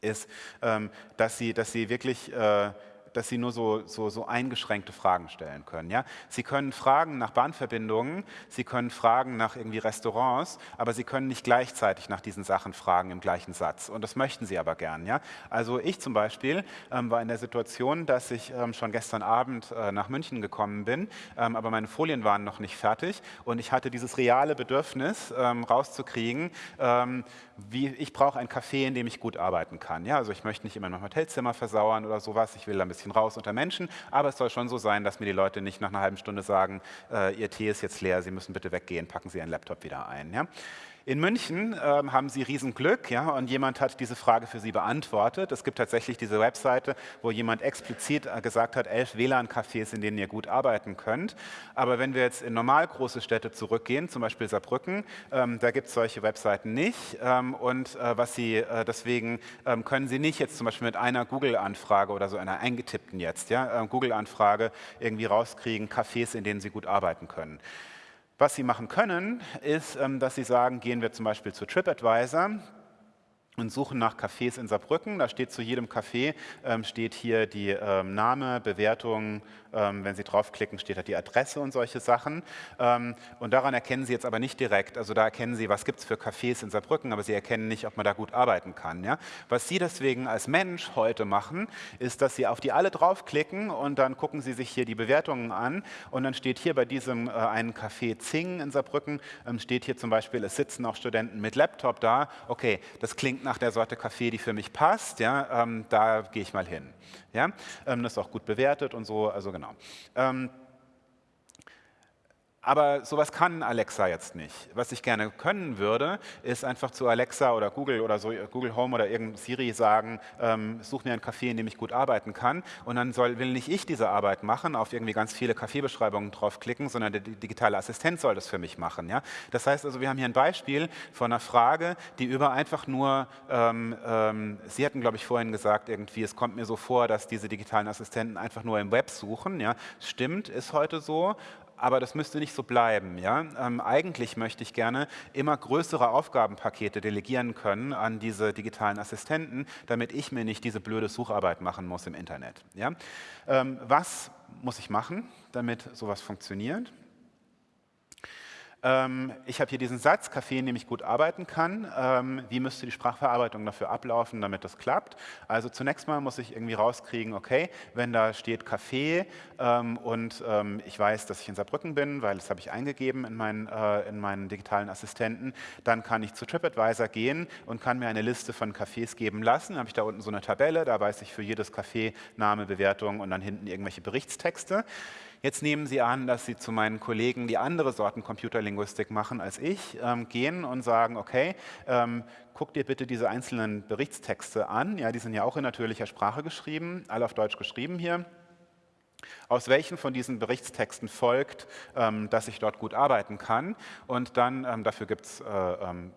ist, ähm, dass, sie, dass sie wirklich äh, dass Sie nur so, so, so eingeschränkte Fragen stellen können. Ja? Sie können Fragen nach Bahnverbindungen, Sie können Fragen nach irgendwie Restaurants, aber Sie können nicht gleichzeitig nach diesen Sachen fragen im gleichen Satz. Und das möchten Sie aber gern. Ja? Also ich zum Beispiel ähm, war in der Situation, dass ich ähm, schon gestern Abend äh, nach München gekommen bin, ähm, aber meine Folien waren noch nicht fertig und ich hatte dieses reale Bedürfnis ähm, rauszukriegen, ähm, wie, ich brauche ein Café, in dem ich gut arbeiten kann. Ja? Also ich möchte nicht immer mein Hotelzimmer versauern oder sowas, ich will ein bisschen bisschen raus unter Menschen, aber es soll schon so sein, dass mir die Leute nicht nach einer halben Stunde sagen, äh, Ihr Tee ist jetzt leer, Sie müssen bitte weggehen, packen Sie Ihren Laptop wieder ein. Ja? In München ähm, haben Sie Riesenglück ja, und jemand hat diese Frage für Sie beantwortet. Es gibt tatsächlich diese Webseite, wo jemand explizit äh, gesagt hat, elf WLAN-Cafés, in denen ihr gut arbeiten könnt. Aber wenn wir jetzt in normal große Städte zurückgehen, zum Beispiel Saarbrücken, ähm, da gibt es solche Webseiten nicht. Ähm, und äh, was Sie, äh, deswegen ähm, können Sie nicht jetzt zum Beispiel mit einer Google-Anfrage oder so einer eingetippten jetzt, ja, äh, Google-Anfrage irgendwie rauskriegen, Cafés, in denen Sie gut arbeiten können. Was Sie machen können, ist, ähm, dass Sie sagen, gehen wir zum Beispiel zu TripAdvisor und suchen nach Cafés in Saarbrücken. Da steht zu jedem Café, ähm, steht hier die ähm, Name, Bewertung, wenn Sie draufklicken, steht da die Adresse und solche Sachen. Ähm, und daran erkennen Sie jetzt aber nicht direkt, also da erkennen Sie, was gibt es für Cafés in Saarbrücken, aber Sie erkennen nicht, ob man da gut arbeiten kann. Ja? Was Sie deswegen als Mensch heute machen, ist, dass Sie auf die alle draufklicken und dann gucken Sie sich hier die Bewertungen an und dann steht hier bei diesem äh, einen Café Zing in Saarbrücken, ähm, steht hier zum Beispiel, es sitzen auch Studenten mit Laptop da. Okay, das klingt nach der Sorte Kaffee, die für mich passt, ja? Ähm, da gehe ich mal hin. Ja? Ähm, das ist auch gut bewertet und so, also genau. Ähm, aber sowas kann Alexa jetzt nicht. Was ich gerne können würde, ist einfach zu Alexa oder Google oder so, Google Home oder irgendein Siri sagen, ähm, such mir ein Café, in dem ich gut arbeiten kann. Und dann soll, will nicht ich diese Arbeit machen, auf irgendwie ganz viele Kaffeebeschreibungen draufklicken, sondern der digitale Assistent soll das für mich machen. Ja? Das heißt also, wir haben hier ein Beispiel von einer Frage, die über einfach nur, ähm, ähm, Sie hatten glaube ich vorhin gesagt, irgendwie, es kommt mir so vor, dass diese digitalen Assistenten einfach nur im Web suchen. Ja? Stimmt, ist heute so, aber das müsste nicht so bleiben. Ja? Ähm, eigentlich möchte ich gerne immer größere Aufgabenpakete delegieren können an diese digitalen Assistenten, damit ich mir nicht diese blöde Sucharbeit machen muss im Internet. Ja? Ähm, was muss ich machen, damit sowas funktioniert? Ähm, ich habe hier diesen Satz, Kaffee, in dem ich gut arbeiten kann. Ähm, wie müsste die Sprachverarbeitung dafür ablaufen, damit das klappt? Also zunächst mal muss ich irgendwie rauskriegen, okay, wenn da steht Kaffee ähm, und ich weiß, dass ich in Saarbrücken bin, weil das habe ich eingegeben in meinen, äh, in meinen digitalen Assistenten, dann kann ich zu TripAdvisor gehen und kann mir eine Liste von Cafés geben lassen. Dann habe ich da unten so eine Tabelle, da weiß ich für jedes Café Name, Bewertung und dann hinten irgendwelche Berichtstexte. Jetzt nehmen Sie an, dass Sie zu meinen Kollegen, die andere Sorten Computerlinguistik machen als ich, ähm, gehen und sagen, okay, ähm, guck dir bitte diese einzelnen Berichtstexte an. Ja, die sind ja auch in natürlicher Sprache geschrieben, alle auf Deutsch geschrieben hier. Aus welchen von diesen Berichtstexten folgt, ähm, dass ich dort gut arbeiten kann? Und dann, ähm, dafür gibt es äh, ähm,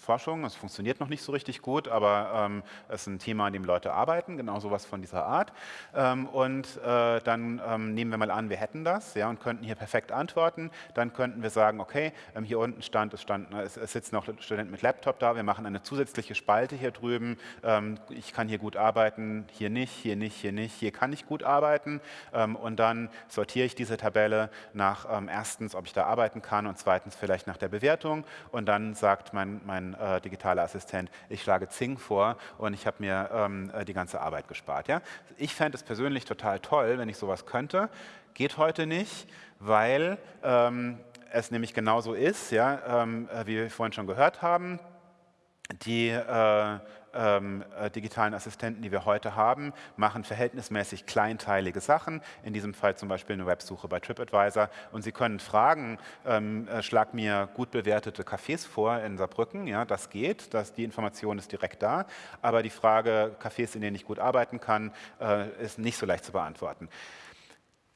Forschung. Es funktioniert noch nicht so richtig gut, aber ähm, es ist ein Thema, an dem Leute arbeiten, genau sowas von dieser Art. Ähm, und äh, dann ähm, nehmen wir mal an, wir hätten das ja, und könnten hier perfekt antworten. Dann könnten wir sagen, okay, ähm, hier unten stand, es, stand, es, es sitzen noch Studenten mit Laptop da, wir machen eine zusätzliche Spalte hier drüben. Ähm, ich kann hier gut arbeiten, hier nicht, hier nicht, hier nicht, hier kann ich gut arbeiten. Ähm, und dann sortiere ich diese Tabelle nach erstens, ob ich da arbeiten kann und zweitens vielleicht nach der Bewertung. Und dann sagt mein, mein äh, digitaler Assistent, ich schlage Zing vor und ich habe mir ähm, äh, die ganze Arbeit gespart. Ja? Ich fände es persönlich total toll, wenn ich sowas könnte. Geht heute nicht, weil ähm, es nämlich genauso ist, ja, ähm, äh, wie wir vorhin schon gehört haben. Die äh, ähm, äh, digitalen Assistenten, die wir heute haben, machen verhältnismäßig kleinteilige Sachen, in diesem Fall zum Beispiel eine Websuche bei TripAdvisor. Und Sie können fragen, ähm, äh, schlag mir gut bewertete Cafés vor in Saarbrücken. Ja, das geht, das, die Information ist direkt da. Aber die Frage, Cafés, in denen ich gut arbeiten kann, äh, ist nicht so leicht zu beantworten.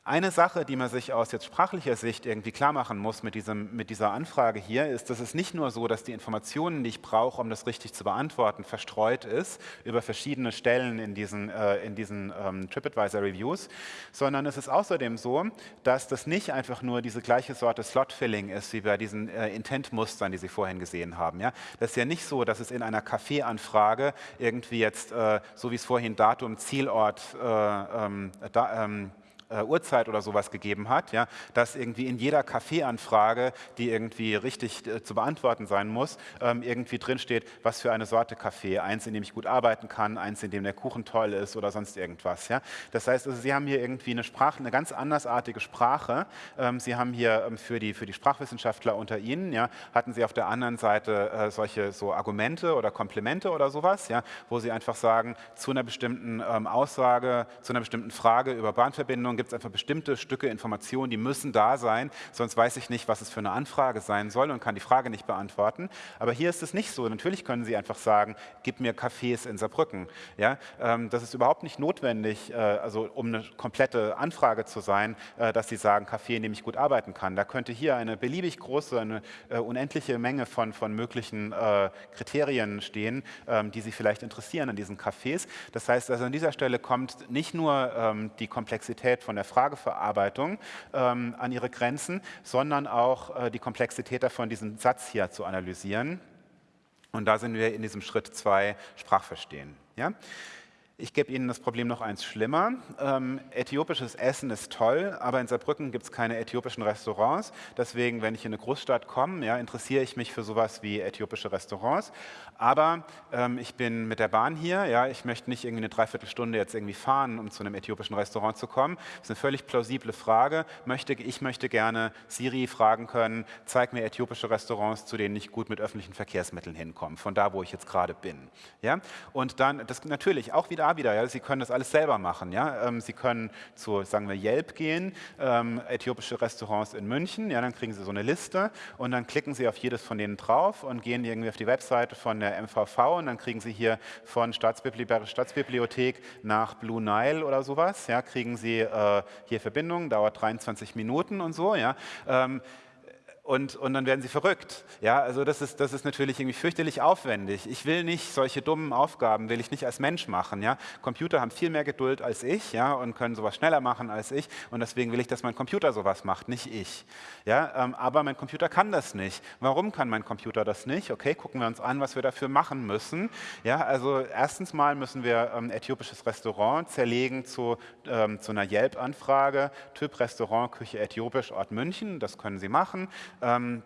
Eine Sache, die man sich aus jetzt sprachlicher Sicht irgendwie klar machen muss mit, diesem, mit dieser Anfrage hier, ist, dass es nicht nur so, dass die Informationen, die ich brauche, um das richtig zu beantworten, verstreut ist über verschiedene Stellen in diesen, äh, in diesen ähm, TripAdvisor-Reviews, sondern es ist außerdem so, dass das nicht einfach nur diese gleiche Sorte Slot-Filling ist, wie bei diesen äh, Intent-Mustern, die Sie vorhin gesehen haben. Ja? Das ist ja nicht so, dass es in einer Kaffeeanfrage irgendwie jetzt, äh, so wie es vorhin Datum, Zielort, äh, ähm, da, ähm, äh, Uhrzeit oder sowas gegeben hat, ja, dass irgendwie in jeder Kaffeeanfrage, die irgendwie richtig äh, zu beantworten sein muss, ähm, irgendwie drinsteht, was für eine Sorte Kaffee, eins, in dem ich gut arbeiten kann, eins, in dem der Kuchen toll ist oder sonst irgendwas. Ja. Das heißt, also, Sie haben hier irgendwie eine Sprache, eine ganz andersartige Sprache. Ähm, Sie haben hier ähm, für, die, für die Sprachwissenschaftler unter Ihnen, ja, hatten Sie auf der anderen Seite äh, solche so Argumente oder Komplemente oder sowas, ja, wo Sie einfach sagen, zu einer bestimmten ähm, Aussage, zu einer bestimmten Frage über Bahnverbindungen gibt es einfach bestimmte Stücke Informationen, die müssen da sein, sonst weiß ich nicht, was es für eine Anfrage sein soll und kann die Frage nicht beantworten. Aber hier ist es nicht so. Natürlich können Sie einfach sagen, gib mir Cafés in Saarbrücken. Ja, ähm, das ist überhaupt nicht notwendig, äh, also um eine komplette Anfrage zu sein, äh, dass Sie sagen, Café, in dem ich gut arbeiten kann. Da könnte hier eine beliebig große, eine äh, unendliche Menge von, von möglichen Kriterien stehen, ähm, die Sie vielleicht interessieren an diesen Cafés. Das heißt, also an dieser Stelle kommt nicht nur ähm, die Komplexität von der Frageverarbeitung ähm, an ihre Grenzen, sondern auch äh, die Komplexität davon, diesen Satz hier zu analysieren. Und da sind wir in diesem Schritt 2 Sprachverstehen. Ja? Ich gebe Ihnen das Problem noch eins schlimmer. Ähm, äthiopisches Essen ist toll, aber in Saarbrücken gibt es keine äthiopischen Restaurants. Deswegen, wenn ich in eine Großstadt komme, ja, interessiere ich mich für sowas wie äthiopische Restaurants. Aber ähm, ich bin mit der Bahn hier. Ja, ich möchte nicht irgendwie eine Dreiviertelstunde jetzt irgendwie fahren, um zu einem äthiopischen Restaurant zu kommen. Das ist eine völlig plausible Frage. Möchte, ich möchte gerne Siri fragen können, zeig mir äthiopische Restaurants, zu denen ich gut mit öffentlichen Verkehrsmitteln hinkomme, von da, wo ich jetzt gerade bin. Ja? Und dann, das natürlich auch wieder da wieder, ja, Sie können das alles selber machen. Ja? Ähm, Sie können zu, sagen wir, Yelp gehen, ähm, äthiopische Restaurants in München, ja, dann kriegen Sie so eine Liste und dann klicken Sie auf jedes von denen drauf und gehen irgendwie auf die Webseite von der MVV und dann kriegen Sie hier von Staatsbibliothek, Staatsbibliothek nach Blue Nile oder sowas, ja, kriegen Sie äh, hier Verbindung, dauert 23 Minuten und so. Ja. Ähm, und, und dann werden sie verrückt. Ja, also das ist, das ist natürlich irgendwie fürchterlich aufwendig. Ich will nicht solche dummen Aufgaben, will ich nicht als Mensch machen. Ja. Computer haben viel mehr Geduld als ich ja, und können sowas schneller machen als ich und deswegen will ich, dass mein Computer sowas macht, nicht ich. Ja, ähm, aber mein Computer kann das nicht. Warum kann mein Computer das nicht? Okay, gucken wir uns an, was wir dafür machen müssen. Ja, also erstens mal müssen wir ähm, äthiopisches Restaurant zerlegen zu, ähm, zu einer Yelp-Anfrage, Typ Restaurant, Küche äthiopisch, Ort München, das können Sie machen. Ähm,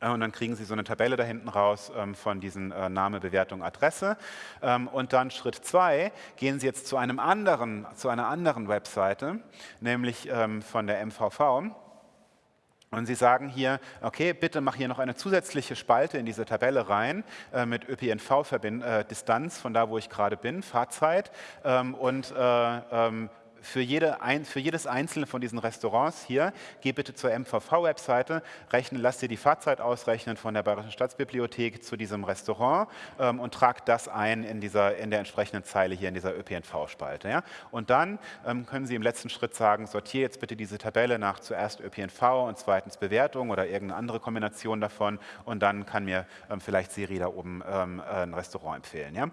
äh, und dann kriegen Sie so eine Tabelle da hinten raus ähm, von diesen äh, Name, Bewertung, Adresse. Ähm, und dann Schritt zwei, gehen Sie jetzt zu, einem anderen, zu einer anderen Webseite, nämlich ähm, von der MVV. Und Sie sagen hier, okay, bitte mach hier noch eine zusätzliche Spalte in diese Tabelle rein äh, mit ÖPNV-Distanz von da, wo ich gerade bin, Fahrzeit ähm, und äh, ähm, für, jede, für, jedes einzelne von diesen Restaurants hier, geh bitte zur MVV-Webseite, rechne, lass dir die Fahrzeit ausrechnen von der Bayerischen Staatsbibliothek zu diesem Restaurant ähm, und trag das ein in, dieser, in der entsprechenden Zeile hier in dieser ÖPNV-Spalte. Ja? Und dann ähm, können Sie im letzten Schritt sagen, sortiere jetzt bitte diese Tabelle nach zuerst ÖPNV und zweitens Bewertung oder irgendeine andere Kombination davon und dann kann mir ähm, vielleicht Siri da oben ähm, ein Restaurant empfehlen. Ja?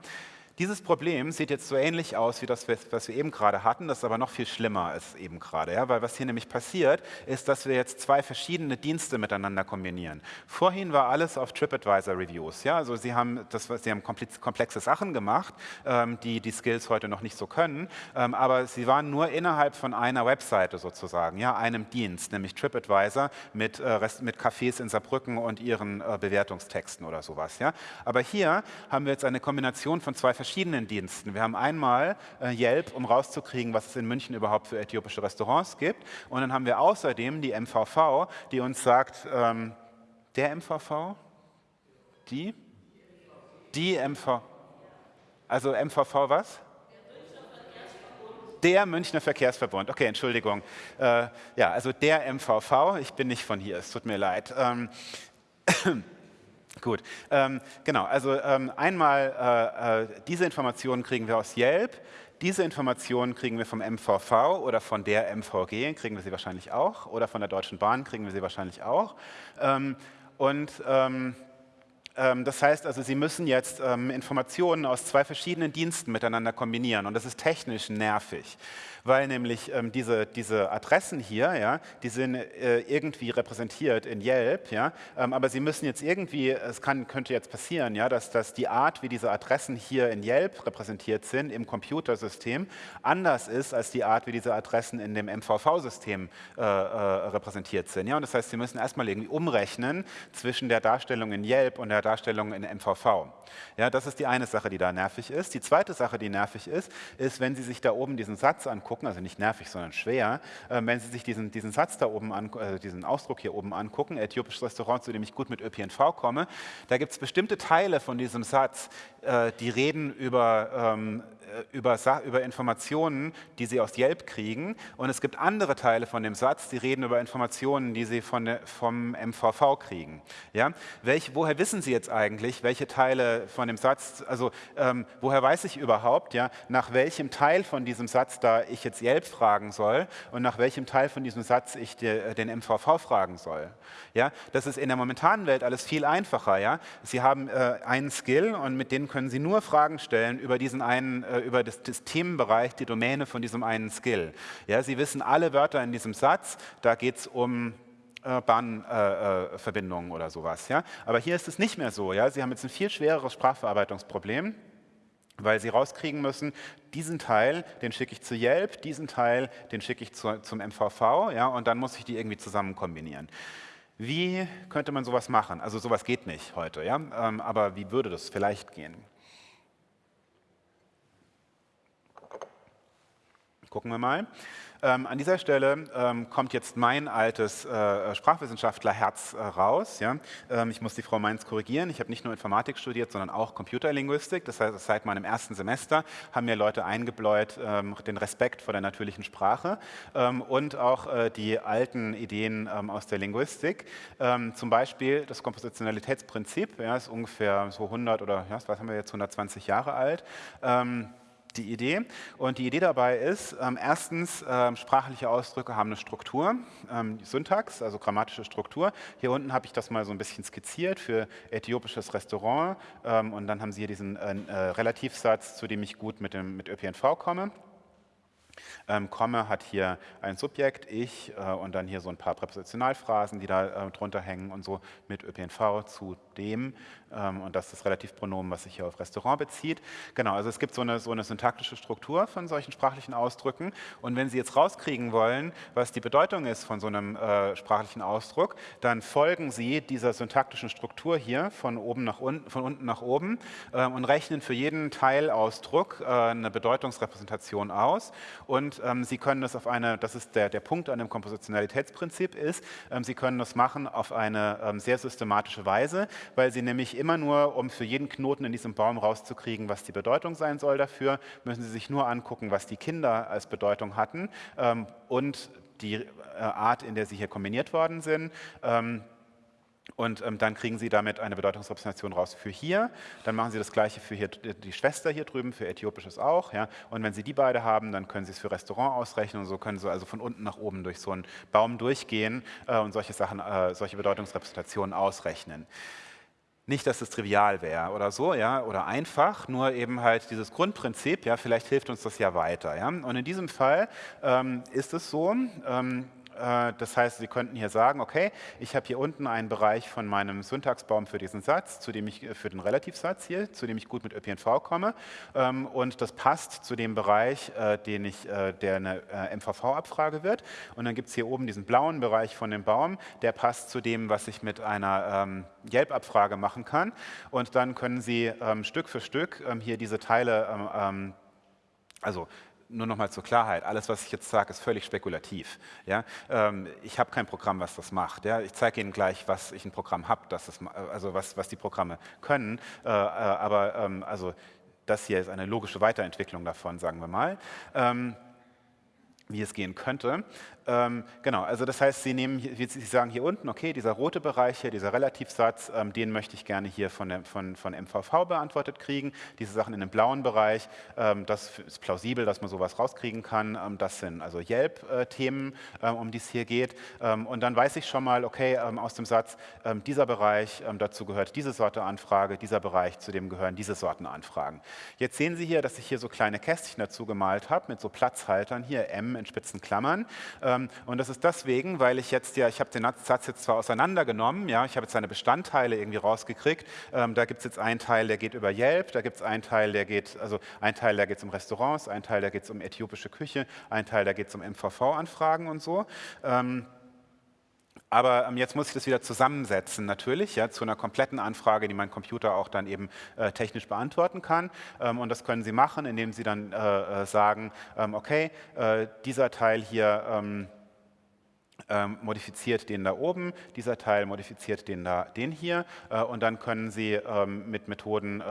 Dieses Problem sieht jetzt so ähnlich aus wie das, was wir eben gerade hatten, das ist aber noch viel schlimmer als eben gerade. Ja? Weil was hier nämlich passiert, ist, dass wir jetzt zwei verschiedene Dienste miteinander kombinieren. Vorhin war alles auf TripAdvisor-Reviews. Ja? Also Sie haben, das, Sie haben komplexe Sachen gemacht, ähm, die die Skills heute noch nicht so können, ähm, aber sie waren nur innerhalb von einer Webseite sozusagen, ja? einem Dienst, nämlich TripAdvisor mit, äh, mit Cafés in Saarbrücken und ihren äh, Bewertungstexten oder sowas. Ja? Aber hier haben wir jetzt eine Kombination von zwei verschiedenen verschiedenen Diensten. Wir haben einmal äh, Yelp, um rauszukriegen, was es in München überhaupt für äthiopische Restaurants gibt. Und dann haben wir außerdem die MVV, die uns sagt, ähm, der MVV? Die? Die MV. Also MVV was? Der Münchner Verkehrsverbund. Okay, Entschuldigung. Äh, ja, also der MVV. Ich bin nicht von hier, es tut mir leid. Ähm, Gut, ähm, genau, also ähm, einmal äh, äh, diese Informationen kriegen wir aus Yelp, diese Informationen kriegen wir vom MVV oder von der MVG, kriegen wir sie wahrscheinlich auch, oder von der Deutschen Bahn kriegen wir sie wahrscheinlich auch. Ähm, und ähm, das heißt also, Sie müssen jetzt ähm, Informationen aus zwei verschiedenen Diensten miteinander kombinieren und das ist technisch nervig weil nämlich ähm, diese, diese Adressen hier, ja, die sind äh, irgendwie repräsentiert in Yelp, ja, ähm, aber sie müssen jetzt irgendwie, es kann, könnte jetzt passieren, ja, dass, dass die Art, wie diese Adressen hier in Yelp repräsentiert sind, im Computersystem, anders ist als die Art, wie diese Adressen in dem MVV-System äh, äh, repräsentiert sind. Ja, und das heißt, Sie müssen erstmal irgendwie umrechnen zwischen der Darstellung in Yelp und der Darstellung in MVV. Ja, das ist die eine Sache, die da nervig ist. Die zweite Sache, die nervig ist, ist, wenn Sie sich da oben diesen Satz angucken, also nicht nervig, sondern schwer, äh, wenn Sie sich diesen, diesen Satz da oben, an, äh, diesen Ausdruck hier oben angucken, äthiopisches Restaurant, zu dem ich gut mit ÖPNV komme, da gibt es bestimmte Teile von diesem Satz, äh, die reden über ähm, äh, über, über, Informationen, die Sie aus Yelp kriegen. Und es gibt andere Teile von dem Satz, die reden über Informationen, die Sie von der, vom MVV kriegen. Ja? Welch, woher wissen Sie jetzt eigentlich, welche Teile von dem Satz, also ähm, woher weiß ich überhaupt, ja, nach welchem Teil von diesem Satz da ich jetzt Yelp fragen soll und nach welchem Teil von diesem Satz ich de, äh, den MVV fragen soll. Ja? Das ist in der momentanen Welt alles viel einfacher. Ja? Sie haben äh, einen Skill und mit dem können Sie nur Fragen stellen über diesen einen äh, über das, das, Themenbereich, die Domäne von diesem einen Skill. Ja, Sie wissen alle Wörter in diesem Satz, da geht es um äh, Bahnverbindungen äh, oder sowas. Ja? Aber hier ist es nicht mehr so. Ja? Sie haben jetzt ein viel schwereres Sprachverarbeitungsproblem weil Sie rauskriegen müssen, diesen Teil, den schicke ich zu Yelp, diesen Teil, den schicke ich zu, zum MVV, ja, und dann muss ich die irgendwie zusammen kombinieren. Wie könnte man sowas machen? Also sowas geht nicht heute, ja, ähm, aber wie würde das vielleicht gehen? Gucken wir mal. Ähm, an dieser Stelle ähm, kommt jetzt mein altes äh, Sprachwissenschaftlerherz äh, raus. Ja? Ähm, ich muss die Frau Mainz korrigieren. Ich habe nicht nur Informatik studiert, sondern auch Computerlinguistik. Das heißt, seit meinem ersten Semester haben mir Leute eingebläut ähm, den Respekt vor der natürlichen Sprache ähm, und auch äh, die alten Ideen ähm, aus der Linguistik. zum Beispiel das Kompositionalitätsprinzip, ja, ist ungefähr so 100 oder ja, was haben wir jetzt 120 Jahre alt die Idee. Und die Idee dabei ist, ähm, erstens, ähm, sprachliche Ausdrücke haben eine Struktur, ähm, Syntax, also grammatische Struktur. Hier unten habe ich das mal so ein bisschen skizziert für äthiopisches Restaurant. Ähm, und dann haben Sie hier diesen äh, äh, Relativsatz, zu dem ich gut mit, dem, mit ÖPNV komme. Ähm, komme hat hier ein Subjekt, ich äh, und dann hier so ein paar Präpositionalphrasen, die da äh, drunter hängen und so mit ÖPNV zu dem ähm, und das ist das Relativpronomen, was sich hier auf Restaurant bezieht. Genau, also es gibt so eine, so eine syntaktische Struktur von solchen sprachlichen Ausdrücken und wenn Sie jetzt rauskriegen wollen, was die Bedeutung ist von so einem äh, sprachlichen Ausdruck, dann folgen Sie dieser syntaktischen Struktur hier von, oben nach unten, von unten nach oben ähm, und rechnen für jeden Teilausdruck äh, eine Bedeutungsrepräsentation aus und ähm, Sie können das auf eine, das ist der, der Punkt an dem Kompositionalitätsprinzip ist, ähm, Sie können das machen auf eine ähm, sehr systematische Weise, weil Sie nämlich immer nur, um für jeden Knoten in diesem Baum rauszukriegen, was die Bedeutung sein soll dafür, müssen Sie sich nur angucken, was die Kinder als Bedeutung hatten ähm, und die äh, Art, in der sie hier kombiniert worden sind. Und ähm, dann kriegen Sie damit eine Bedeutungsrepräsentation raus für hier. Dann machen Sie das gleiche für hier, die Schwester hier drüben, für Äthiopisches auch. Ja? Und wenn Sie die beide haben, dann können Sie es für Restaurant ausrechnen. Und so können Sie also von unten nach oben durch so einen Baum durchgehen äh, und solche Sachen, äh, solche Bedeutungsrepräsentationen ausrechnen. Nicht, dass es trivial wäre oder so, ja, oder einfach, nur eben halt dieses Grundprinzip, ja, vielleicht hilft uns das ja weiter. Ja. Und in diesem Fall ähm, ist es so, ähm, äh, das heißt, Sie könnten hier sagen, okay, ich habe hier unten einen Bereich von meinem Syntaxbaum für diesen Satz, zu dem ich, äh, für den Relativsatz hier, zu dem ich gut mit ÖPNV komme. Ähm, und das passt zu dem Bereich, äh, den ich, der eine MVV-Abfrage wird. Und dann gibt es hier oben diesen blauen Bereich von dem Baum, der passt zu dem, was ich mit einer ähm, Yelp-Abfrage machen kann. Und dann können Sie ähm, Stück für Stück hier diese Teile also nur noch mal zur Klarheit, alles, was ich jetzt sage, ist völlig spekulativ. Ja? Ähm, ich habe kein Programm, was das macht. Ja? Ich zeige Ihnen gleich, was ich ein Programm habe, also was, was die Programme können. Äh, äh, aber ähm, also das hier ist eine logische Weiterentwicklung davon, sagen wir mal. Ähm, wie es gehen könnte. Ähm, genau, also das heißt, Sie, nehmen, Sie sagen hier unten, okay, dieser rote Bereich hier, dieser Relativsatz, ähm, den möchte ich gerne hier von, der, von, von MVV beantwortet kriegen. Diese Sachen in dem blauen Bereich, ähm, das ist plausibel, dass man sowas rauskriegen kann. Ähm, das sind also Yelp-Themen, äh, um die es hier geht. Ähm, und dann weiß ich schon mal, okay, ähm, aus dem Satz, dieser Bereich, dazu gehört diese Sorte Anfrage, dieser Bereich, zu dem gehören diese Sorten Anfragen. Jetzt sehen Sie hier, dass ich hier so kleine Kästchen dazu gemalt habe, mit so Platzhaltern, hier M in spitzen Klammern. Ähm, und das ist deswegen, weil ich jetzt ja, ich habe den Satz jetzt zwar auseinandergenommen, ja, ich habe jetzt seine Bestandteile irgendwie rausgekriegt. Ähm, da gibt es jetzt einen Teil, der geht über Yelp, da gibt es einen Teil, der geht, also ein Teil, da geht es um Restaurants, ein Teil, da geht es um äthiopische Küche, ein Teil, da geht es um MVV-Anfragen und so. Ähm, aber ähm, jetzt muss ich das wieder zusammensetzen natürlich, ja, zu einer kompletten Anfrage, die mein Computer auch dann eben äh, technisch beantworten kann. Ähm, und das können Sie machen, indem Sie dann äh, äh sagen, ähm, okay, äh, dieser Teil hier ähm, ähm, modifiziert den da oben, dieser Teil modifiziert den da, den hier. Äh, und dann können Sie ähm, mit Methoden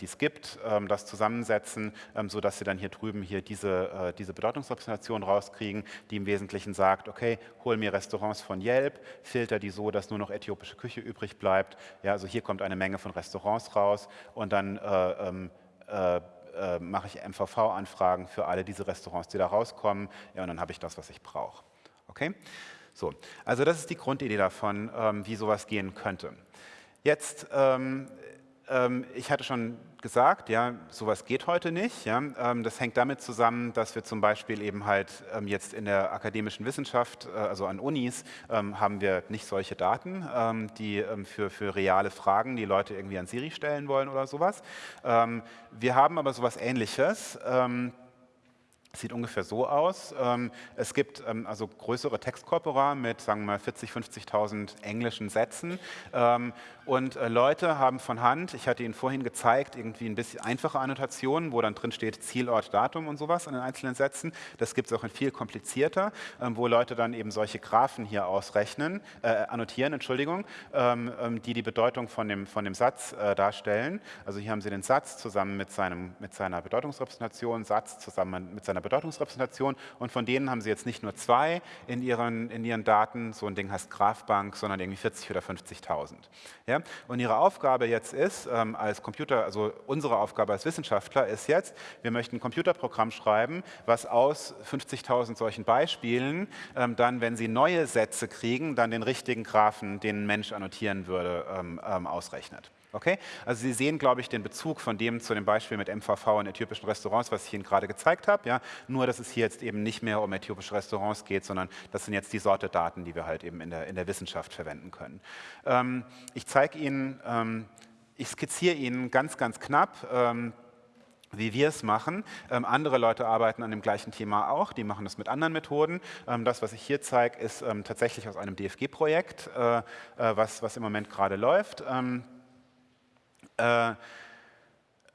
die es gibt, ähm, das zusammensetzen, ähm, sodass Sie dann hier drüben hier diese, äh, diese Bedeutungsrepräsentation rauskriegen, die im Wesentlichen sagt, okay, hol mir Restaurants von Yelp, filter die so, dass nur noch äthiopische Küche übrig bleibt. Ja, also hier kommt eine Menge von Restaurants raus und dann äh, ähm, äh, äh, mache ich MVV-Anfragen für alle diese Restaurants, die da rauskommen. Ja, und dann habe ich das, was ich brauche. Okay? So, also das ist die Grundidee davon, ähm, wie sowas gehen könnte. Jetzt ähm, ich hatte schon gesagt, ja, sowas geht heute nicht. Ja. Ähm, das hängt damit zusammen, dass wir zum Beispiel eben halt ähm, jetzt in der akademischen Wissenschaft, äh, also an Unis, haben wir nicht solche Daten, die für, für reale Fragen, die Leute irgendwie an Siri stellen wollen oder sowas. Wir haben aber sowas Ähnliches Sieht ungefähr so aus. Ähm, es gibt ähm, also größere Textkorpora mit, sagen wir mal, 40.000, 50.000 englischen Sätzen. Ähm, und äh, Leute haben von Hand, ich hatte Ihnen vorhin gezeigt, irgendwie ein bisschen einfache Annotationen, wo dann drin steht Zielort, Datum und sowas an den einzelnen Sätzen. Das gibt es auch in viel komplizierter, wo Leute dann eben solche Graphen hier ausrechnen, äh, annotieren, Entschuldigung, die die Bedeutung von dem, von dem Satz äh, darstellen. Also hier haben Sie den Satz zusammen mit, seinem, mit seiner Bedeutungsrepräsentation, Satz zusammen mit seiner einer Bedeutungsrepräsentation und von denen haben Sie jetzt nicht nur zwei in Ihren, in Ihren Daten, so ein Ding heißt Grafbank, sondern irgendwie 40 oder 50.000. Ja? Und Ihre Aufgabe jetzt ist, ähm, als Computer, also unsere Aufgabe als Wissenschaftler ist jetzt, wir möchten ein Computerprogramm schreiben, was aus 50.000 solchen Beispielen ähm, dann, wenn Sie neue Sätze kriegen, dann den richtigen Graphen, den ein Mensch annotieren würde, ähm, ähm ausrechnet. Okay? Also Sie sehen, glaube ich, den Bezug von dem zu dem Beispiel mit MVV in äthiopischen Restaurants, was ich Ihnen gerade gezeigt habe. Ja? Nur, dass es hier jetzt eben nicht mehr um äthiopische Restaurants geht, sondern das sind jetzt die Sorte Daten, die wir halt eben in der, in der Wissenschaft verwenden können. Ähm, ich zeige Ihnen, ähm, ich skizziere Ihnen ganz, ganz knapp, ähm, wie wir es machen. Ähm, andere Leute arbeiten an dem gleichen Thema auch, die machen das mit anderen Methoden. Ähm, das, was ich hier zeige, ist ähm, tatsächlich aus einem DFG-Projekt, äh, äh, was, was im Moment gerade läuft. Ähm, äh,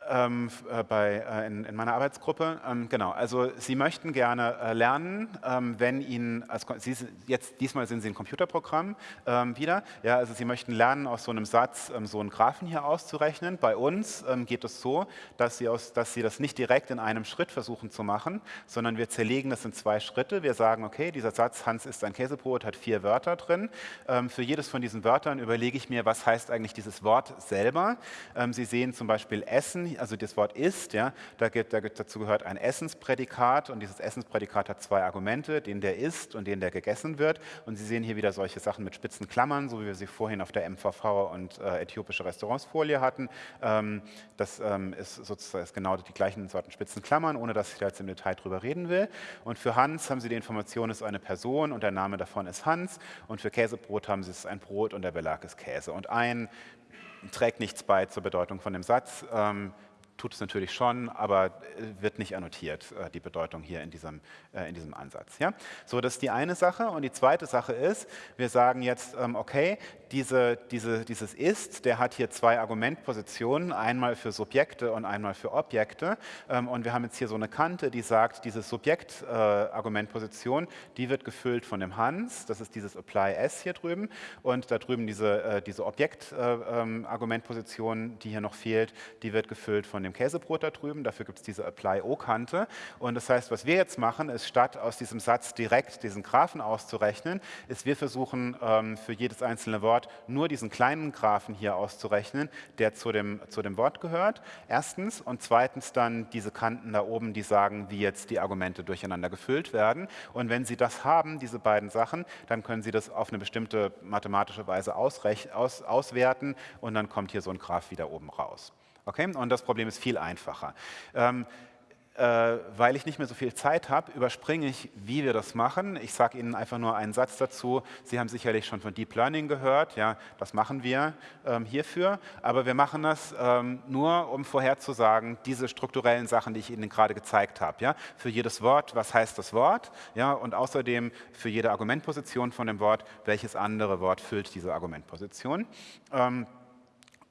ähm, äh, bei, äh, in, in, meiner Arbeitsgruppe. Ähm, genau, also Sie möchten gerne äh, lernen, ähm, wenn Ihnen, als, Sie, jetzt, diesmal sind Sie ein Computerprogramm ähm, wieder, ja, also Sie möchten lernen, aus so einem Satz ähm, so einen Graphen hier auszurechnen. Bei uns ähm, geht es so, dass Sie, aus, dass Sie das nicht direkt in einem Schritt versuchen zu machen, sondern wir zerlegen das in zwei Schritte. Wir sagen, okay, dieser Satz, Hans ist ein Käsebrot, hat vier Wörter drin. für jedes von diesen Wörtern überlege ich mir, was heißt eigentlich dieses Wort selber. Sie sehen zum Beispiel Essen, also das Wort ist, ja, da gibt, da gibt, dazu gehört ein Essensprädikat und dieses Essensprädikat hat zwei Argumente, den der ist und den der gegessen wird. Und Sie sehen hier wieder solche Sachen mit spitzen Klammern, so wie wir sie vorhin auf der MVV und äh, äthiopische Restaurantsfolie hatten. Ähm, das ähm, ist sozusagen ist genau die gleichen Sorten spitzen Klammern, ohne dass ich da jetzt im Detail drüber reden will. Und für Hans haben Sie die Information, es ist eine Person und der Name davon ist Hans. Und für Käsebrot haben Sie es ein Brot und der Belag ist Käse. Und ein trägt nichts bei zur Bedeutung von dem Satz. Ähm, tut es natürlich schon, aber äh, wird nicht annotiert, äh, die Bedeutung hier in diesem, äh, in diesem Ansatz. Ja? So, das ist die eine Sache. Und die zweite Sache ist, wir sagen jetzt, ähm, okay, diese, diese, dieses Ist, der hat hier zwei Argumentpositionen, einmal für Subjekte und einmal für Objekte. Ähm, und wir haben jetzt hier so eine Kante, die sagt, diese Subjekt-Argumentposition, die wird gefüllt von dem Hans, das ist dieses Apply S hier drüben. Und da drüben diese, diese Objekt-Argumentposition, die hier noch fehlt, die wird gefüllt von dem Käsebrot da drüben. Dafür gibt es diese Apply-O-Kante. Und das heißt, was wir jetzt machen, ist statt aus diesem Satz direkt diesen Graphen auszurechnen, ist wir versuchen ähm, für jedes einzelne Wort nur diesen kleinen Graphen hier auszurechnen, der zu dem, zu dem Wort gehört. Erstens und zweitens dann diese Kanten da oben, die sagen, wie jetzt die Argumente durcheinander gefüllt werden. Und wenn Sie das haben, diese beiden Sachen, dann können Sie das auf eine bestimmte mathematische Weise aus, auswerten und dann kommt hier so ein Graph wieder oben raus. Okay? Und das Problem ist viel einfacher. Ähm, äh, weil ich nicht mehr so viel Zeit habe, überspringe ich, wie wir das machen. Ich sage Ihnen einfach nur einen Satz dazu. Sie haben sicherlich schon von Deep Learning gehört. Ja, das machen wir ähm, hierfür. Aber wir machen das ähm, nur, um vorherzusagen, diese strukturellen Sachen, die ich Ihnen gerade gezeigt habe. Ja? Für jedes Wort, was heißt das Wort? Ja? Und außerdem für jede Argumentposition von dem Wort, welches andere Wort füllt diese Argumentposition. Ähm,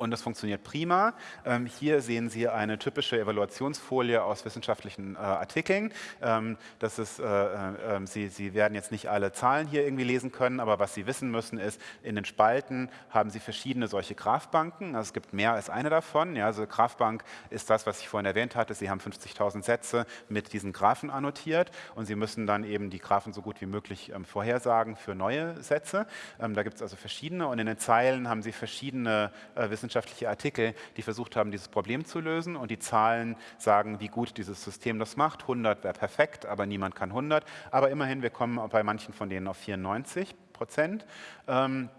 und das funktioniert prima. Ähm, hier sehen Sie eine typische Evaluationsfolie aus wissenschaftlichen äh, Artikeln. Ähm, das ist, äh, äh, ähm, Sie, Sie werden jetzt nicht alle Zahlen hier irgendwie lesen können, aber was Sie wissen müssen ist, in den Spalten haben Sie verschiedene solche Grafbanken. Also es gibt mehr als eine davon. Ja, also Grafbank ist das, was ich vorhin erwähnt hatte. Sie haben 50.000 Sätze mit diesen Graphen annotiert und Sie müssen dann eben die Graphen so gut wie möglich ähm, vorhersagen für neue Sätze. Ähm, da gibt es also verschiedene und in den Zeilen haben Sie verschiedene äh, wissenschaftliche wissenschaftliche Artikel, die versucht haben, dieses Problem zu lösen und die Zahlen sagen, wie gut dieses System das macht. 100 wäre perfekt, aber niemand kann 100. Aber immerhin, wir kommen bei manchen von denen auf 94 Prozent. Ähm,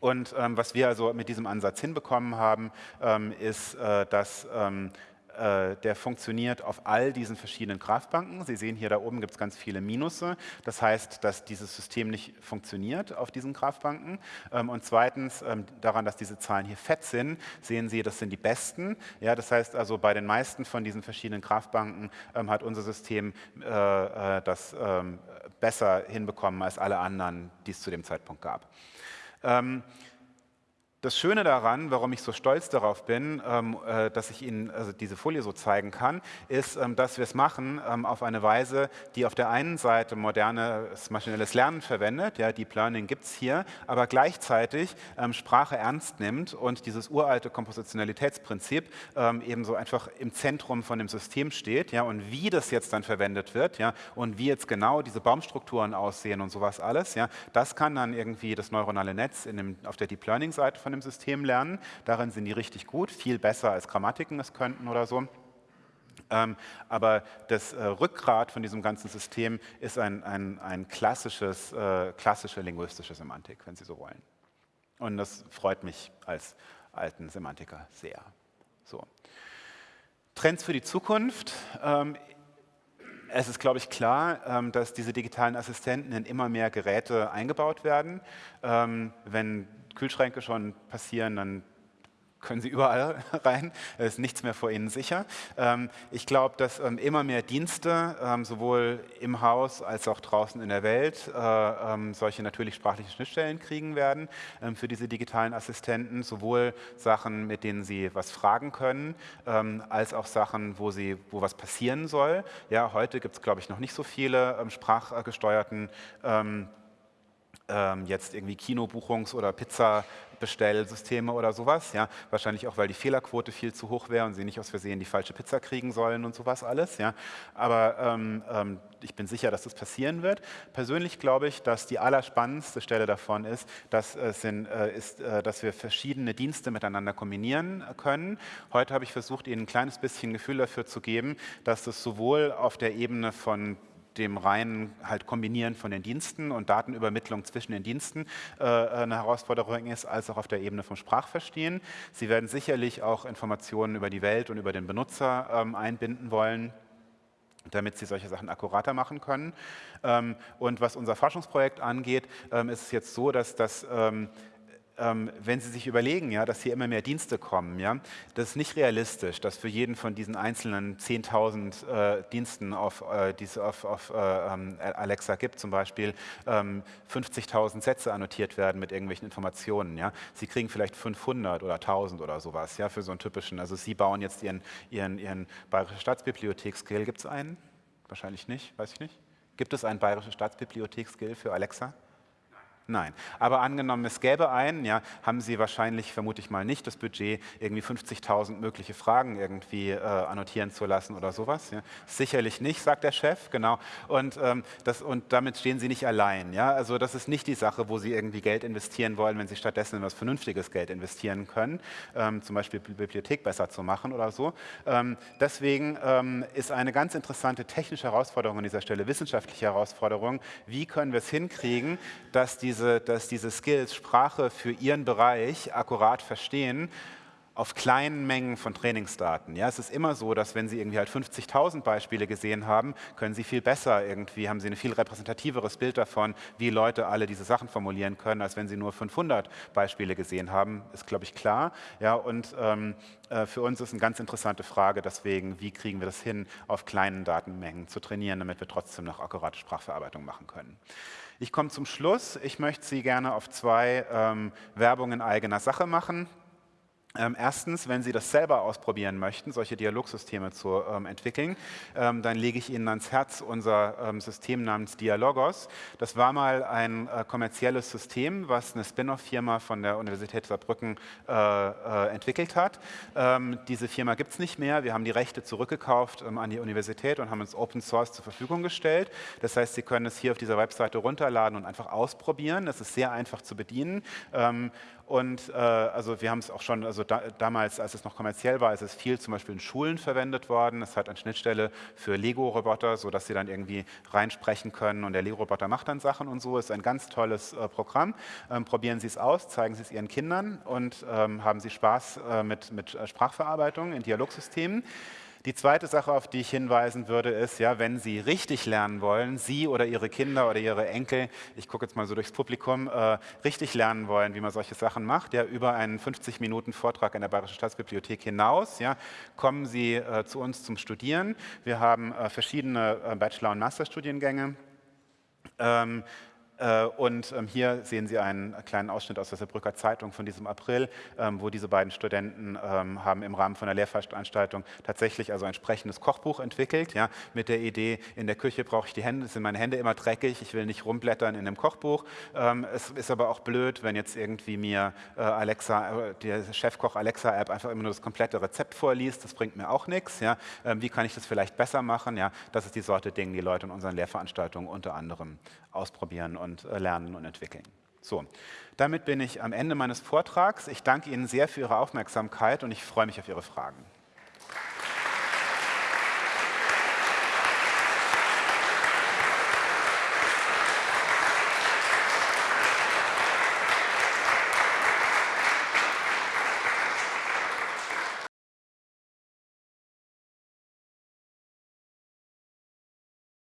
und ähm, was wir also mit diesem Ansatz hinbekommen haben, ähm, ist, äh, dass äh, der funktioniert auf all diesen verschiedenen Kraftbanken. Sie sehen hier da oben gibt es ganz viele Minusse. Das heißt, dass dieses System nicht funktioniert auf diesen Kraftbanken. Ähm, und zweitens ähm, daran, dass diese Zahlen hier fett sind, sehen Sie, das sind die besten. Ja, das heißt also, bei den meisten von diesen verschiedenen Kraftbanken ähm, hat unser System äh, äh, das besser hinbekommen als alle anderen, die es zu dem Zeitpunkt gab. Das Schöne daran, warum ich so stolz darauf bin, ähm, äh, dass ich Ihnen also diese Folie so zeigen kann, ist, ähm, dass wir es machen ähm, auf eine Weise, die auf der einen Seite modernes maschinelles Lernen verwendet, ja, Deep Learning gibt es hier, aber gleichzeitig Sprache ernst nimmt und dieses uralte Kompositionalitätsprinzip ebenso einfach im Zentrum von dem System steht. Ja, und wie das jetzt dann verwendet wird ja, und wie jetzt genau diese Baumstrukturen aussehen und sowas alles, ja, das kann dann irgendwie das neuronale Netz in dem, auf der Deep Learning-Seite von von System lernen. Darin sind die richtig gut, viel besser als Grammatiken es könnten oder so. Ähm, aber das äh, Rückgrat von diesem ganzen System ist ein, ein, ein klassisches, äh, klassische linguistische Semantik, wenn Sie so wollen. Und das freut mich als alten Semantiker sehr. So. Trends für die Zukunft. Ähm, es ist, glaube ich, klar, ähm, dass diese digitalen Assistenten in immer mehr Geräte eingebaut werden. Ähm, wenn Kühlschränke schon passieren, dann können Sie überall rein, ist nichts mehr vor Ihnen sicher. Ähm, ich glaube, dass ähm, immer mehr Dienste, ähm, sowohl im Haus als auch draußen in der Welt, äh, solche natürlich sprachliche Schnittstellen kriegen werden für diese digitalen Assistenten, sowohl Sachen, mit denen Sie was fragen können, als auch Sachen, wo, sie, wo was passieren soll. Ja, heute gibt es, glaube ich, noch nicht so viele sprachgesteuerten jetzt irgendwie Kinobuchungs- oder Pizzabestellsysteme oder sowas. Ja? Wahrscheinlich auch, weil die Fehlerquote viel zu hoch wäre und sie nicht aus Versehen die falsche Pizza kriegen sollen und sowas alles. Ja? Aber ähm, ähm, ich bin sicher, dass das passieren wird. Persönlich glaube ich, dass die allerspannendste Stelle davon ist, dass, äh, sind, äh, ist, äh, dass wir verschiedene Dienste miteinander kombinieren können. Heute habe ich versucht, Ihnen ein kleines bisschen Gefühl dafür zu geben, dass das sowohl auf der Ebene von dem reinen halt Kombinieren von den Diensten und Datenübermittlung zwischen den Diensten äh, eine Herausforderung ist, als auch auf der Ebene vom Sprachverstehen. Sie werden sicherlich auch Informationen über die Welt und über den Benutzer ähm, einbinden wollen damit sie solche Sachen akkurater machen können. Ähm, und was unser Forschungsprojekt angeht, ähm, ist es jetzt so, dass das ähm, wenn Sie sich überlegen, ja, dass hier immer mehr Dienste kommen, ja, das ist nicht realistisch, dass für jeden von diesen einzelnen 10.000 äh, Diensten, auf, äh, die es auf, auf äh, ähm, Alexa gibt, zum Beispiel ähm, 50.000 Sätze annotiert werden mit irgendwelchen Informationen. Ja. Sie kriegen vielleicht 500 oder 1.000 oder sowas ja, für so einen typischen, also Sie bauen jetzt Ihren, Ihren, Ihren Bayerische Staatsbibliothek-Skill, gibt es einen? Wahrscheinlich nicht, weiß ich nicht. Gibt es einen Bayerische Staatsbibliothek-Skill für Alexa? Nein. Aber angenommen, es gäbe einen, ja, haben Sie wahrscheinlich, vermute ich mal nicht, das Budget, irgendwie 50.000 mögliche Fragen irgendwie äh, annotieren zu lassen oder sowas. Ja. Sicherlich nicht, sagt der Chef, genau. Und, ähm, das, und damit stehen Sie nicht allein. Ja. Also das ist nicht die Sache, wo Sie irgendwie Geld investieren wollen, wenn Sie stattdessen in was vernünftiges Geld investieren können, ähm, zum Beispiel Bibliothek besser zu machen oder so. Ähm, deswegen ähm, ist eine ganz interessante technische Herausforderung an dieser Stelle, wissenschaftliche Herausforderung, wie können wir es hinkriegen, dass die diese, dass diese Skills Sprache für ihren Bereich akkurat verstehen, auf kleinen Mengen von Trainingsdaten. Ja, es ist immer so, dass wenn Sie irgendwie halt 50.000 Beispiele gesehen haben, können Sie viel besser irgendwie, haben Sie ein viel repräsentativeres Bild davon, wie Leute alle diese Sachen formulieren können, als wenn Sie nur 500 Beispiele gesehen haben, ist, glaube ich, klar. Ja, und ähm, äh, für uns ist eine ganz interessante Frage deswegen, wie kriegen wir das hin, auf kleinen Datenmengen zu trainieren, damit wir trotzdem noch akkurate Sprachverarbeitung machen können. Ich komme zum Schluss. Ich möchte Sie gerne auf zwei ähm, Werbungen eigener Sache machen. Ähm, erstens, wenn Sie das selber ausprobieren möchten, solche Dialogsysteme zu ähm, entwickeln, ähm, dann lege ich Ihnen ans Herz unser ähm, System namens Dialogos. Das war mal ein äh, kommerzielles System, was eine Spin-off-Firma von der Universität Saarbrücken äh, äh, entwickelt hat. Ähm, diese Firma gibt es nicht mehr. Wir haben die Rechte zurückgekauft ähm, an die Universität und haben uns Open Source zur Verfügung gestellt. Das heißt, Sie können es hier auf dieser Webseite runterladen und einfach ausprobieren. Das ist sehr einfach zu bedienen. und äh, also wir haben es auch schon, also da, damals, als es noch kommerziell war, ist es viel zum Beispiel in Schulen verwendet worden. Es hat eine Schnittstelle für Lego-Roboter, sodass sie dann irgendwie reinsprechen können und der Lego-Roboter macht dann Sachen und so. Ist ein ganz tolles äh, Programm. Ähm, probieren Sie es aus, zeigen Sie es Ihren Kindern und ähm, haben Sie Spaß äh, mit, mit äh, Sprachverarbeitung in Dialogsystemen. Die zweite Sache, auf die ich hinweisen würde, ist, ja, wenn Sie richtig lernen wollen, Sie oder Ihre Kinder oder Ihre Enkel, ich gucke jetzt mal so durchs Publikum, äh, richtig lernen wollen, wie man solche Sachen macht, ja, über einen 50 Minuten Vortrag in der Bayerischen Staatsbibliothek hinaus, ja, kommen Sie äh, zu uns zum Studieren. Wir haben äh, verschiedene äh, Bachelor- und Masterstudiengänge. Ähm, äh, und ähm, hier sehen Sie einen kleinen Ausschnitt aus der Saarbrücker Zeitung von diesem April, ähm, wo diese beiden Studenten ähm, haben im Rahmen von einer Lehrveranstaltung tatsächlich also ein sprechendes Kochbuch entwickelt, ja, mit der Idee, in der Küche brauche ich die Hände, sind meine Hände immer dreckig, ich will nicht rumblättern in einem Kochbuch. Es ist aber auch blöd, wenn jetzt irgendwie mir äh, Alexa, äh, die Chefkoch Alexa-App einfach immer nur das komplette Rezept vorliest, das bringt mir auch nichts. Ja. Wie kann ich das vielleicht besser machen? Ja, das ist die Sorte Dinge, die Leute in unseren Lehrveranstaltungen unter anderem ausprobieren und und äh, lernen und entwickeln. So, damit bin ich am Ende meines Vortrags. Ich danke Ihnen sehr für Ihre Aufmerksamkeit und ich freue mich auf Ihre Fragen.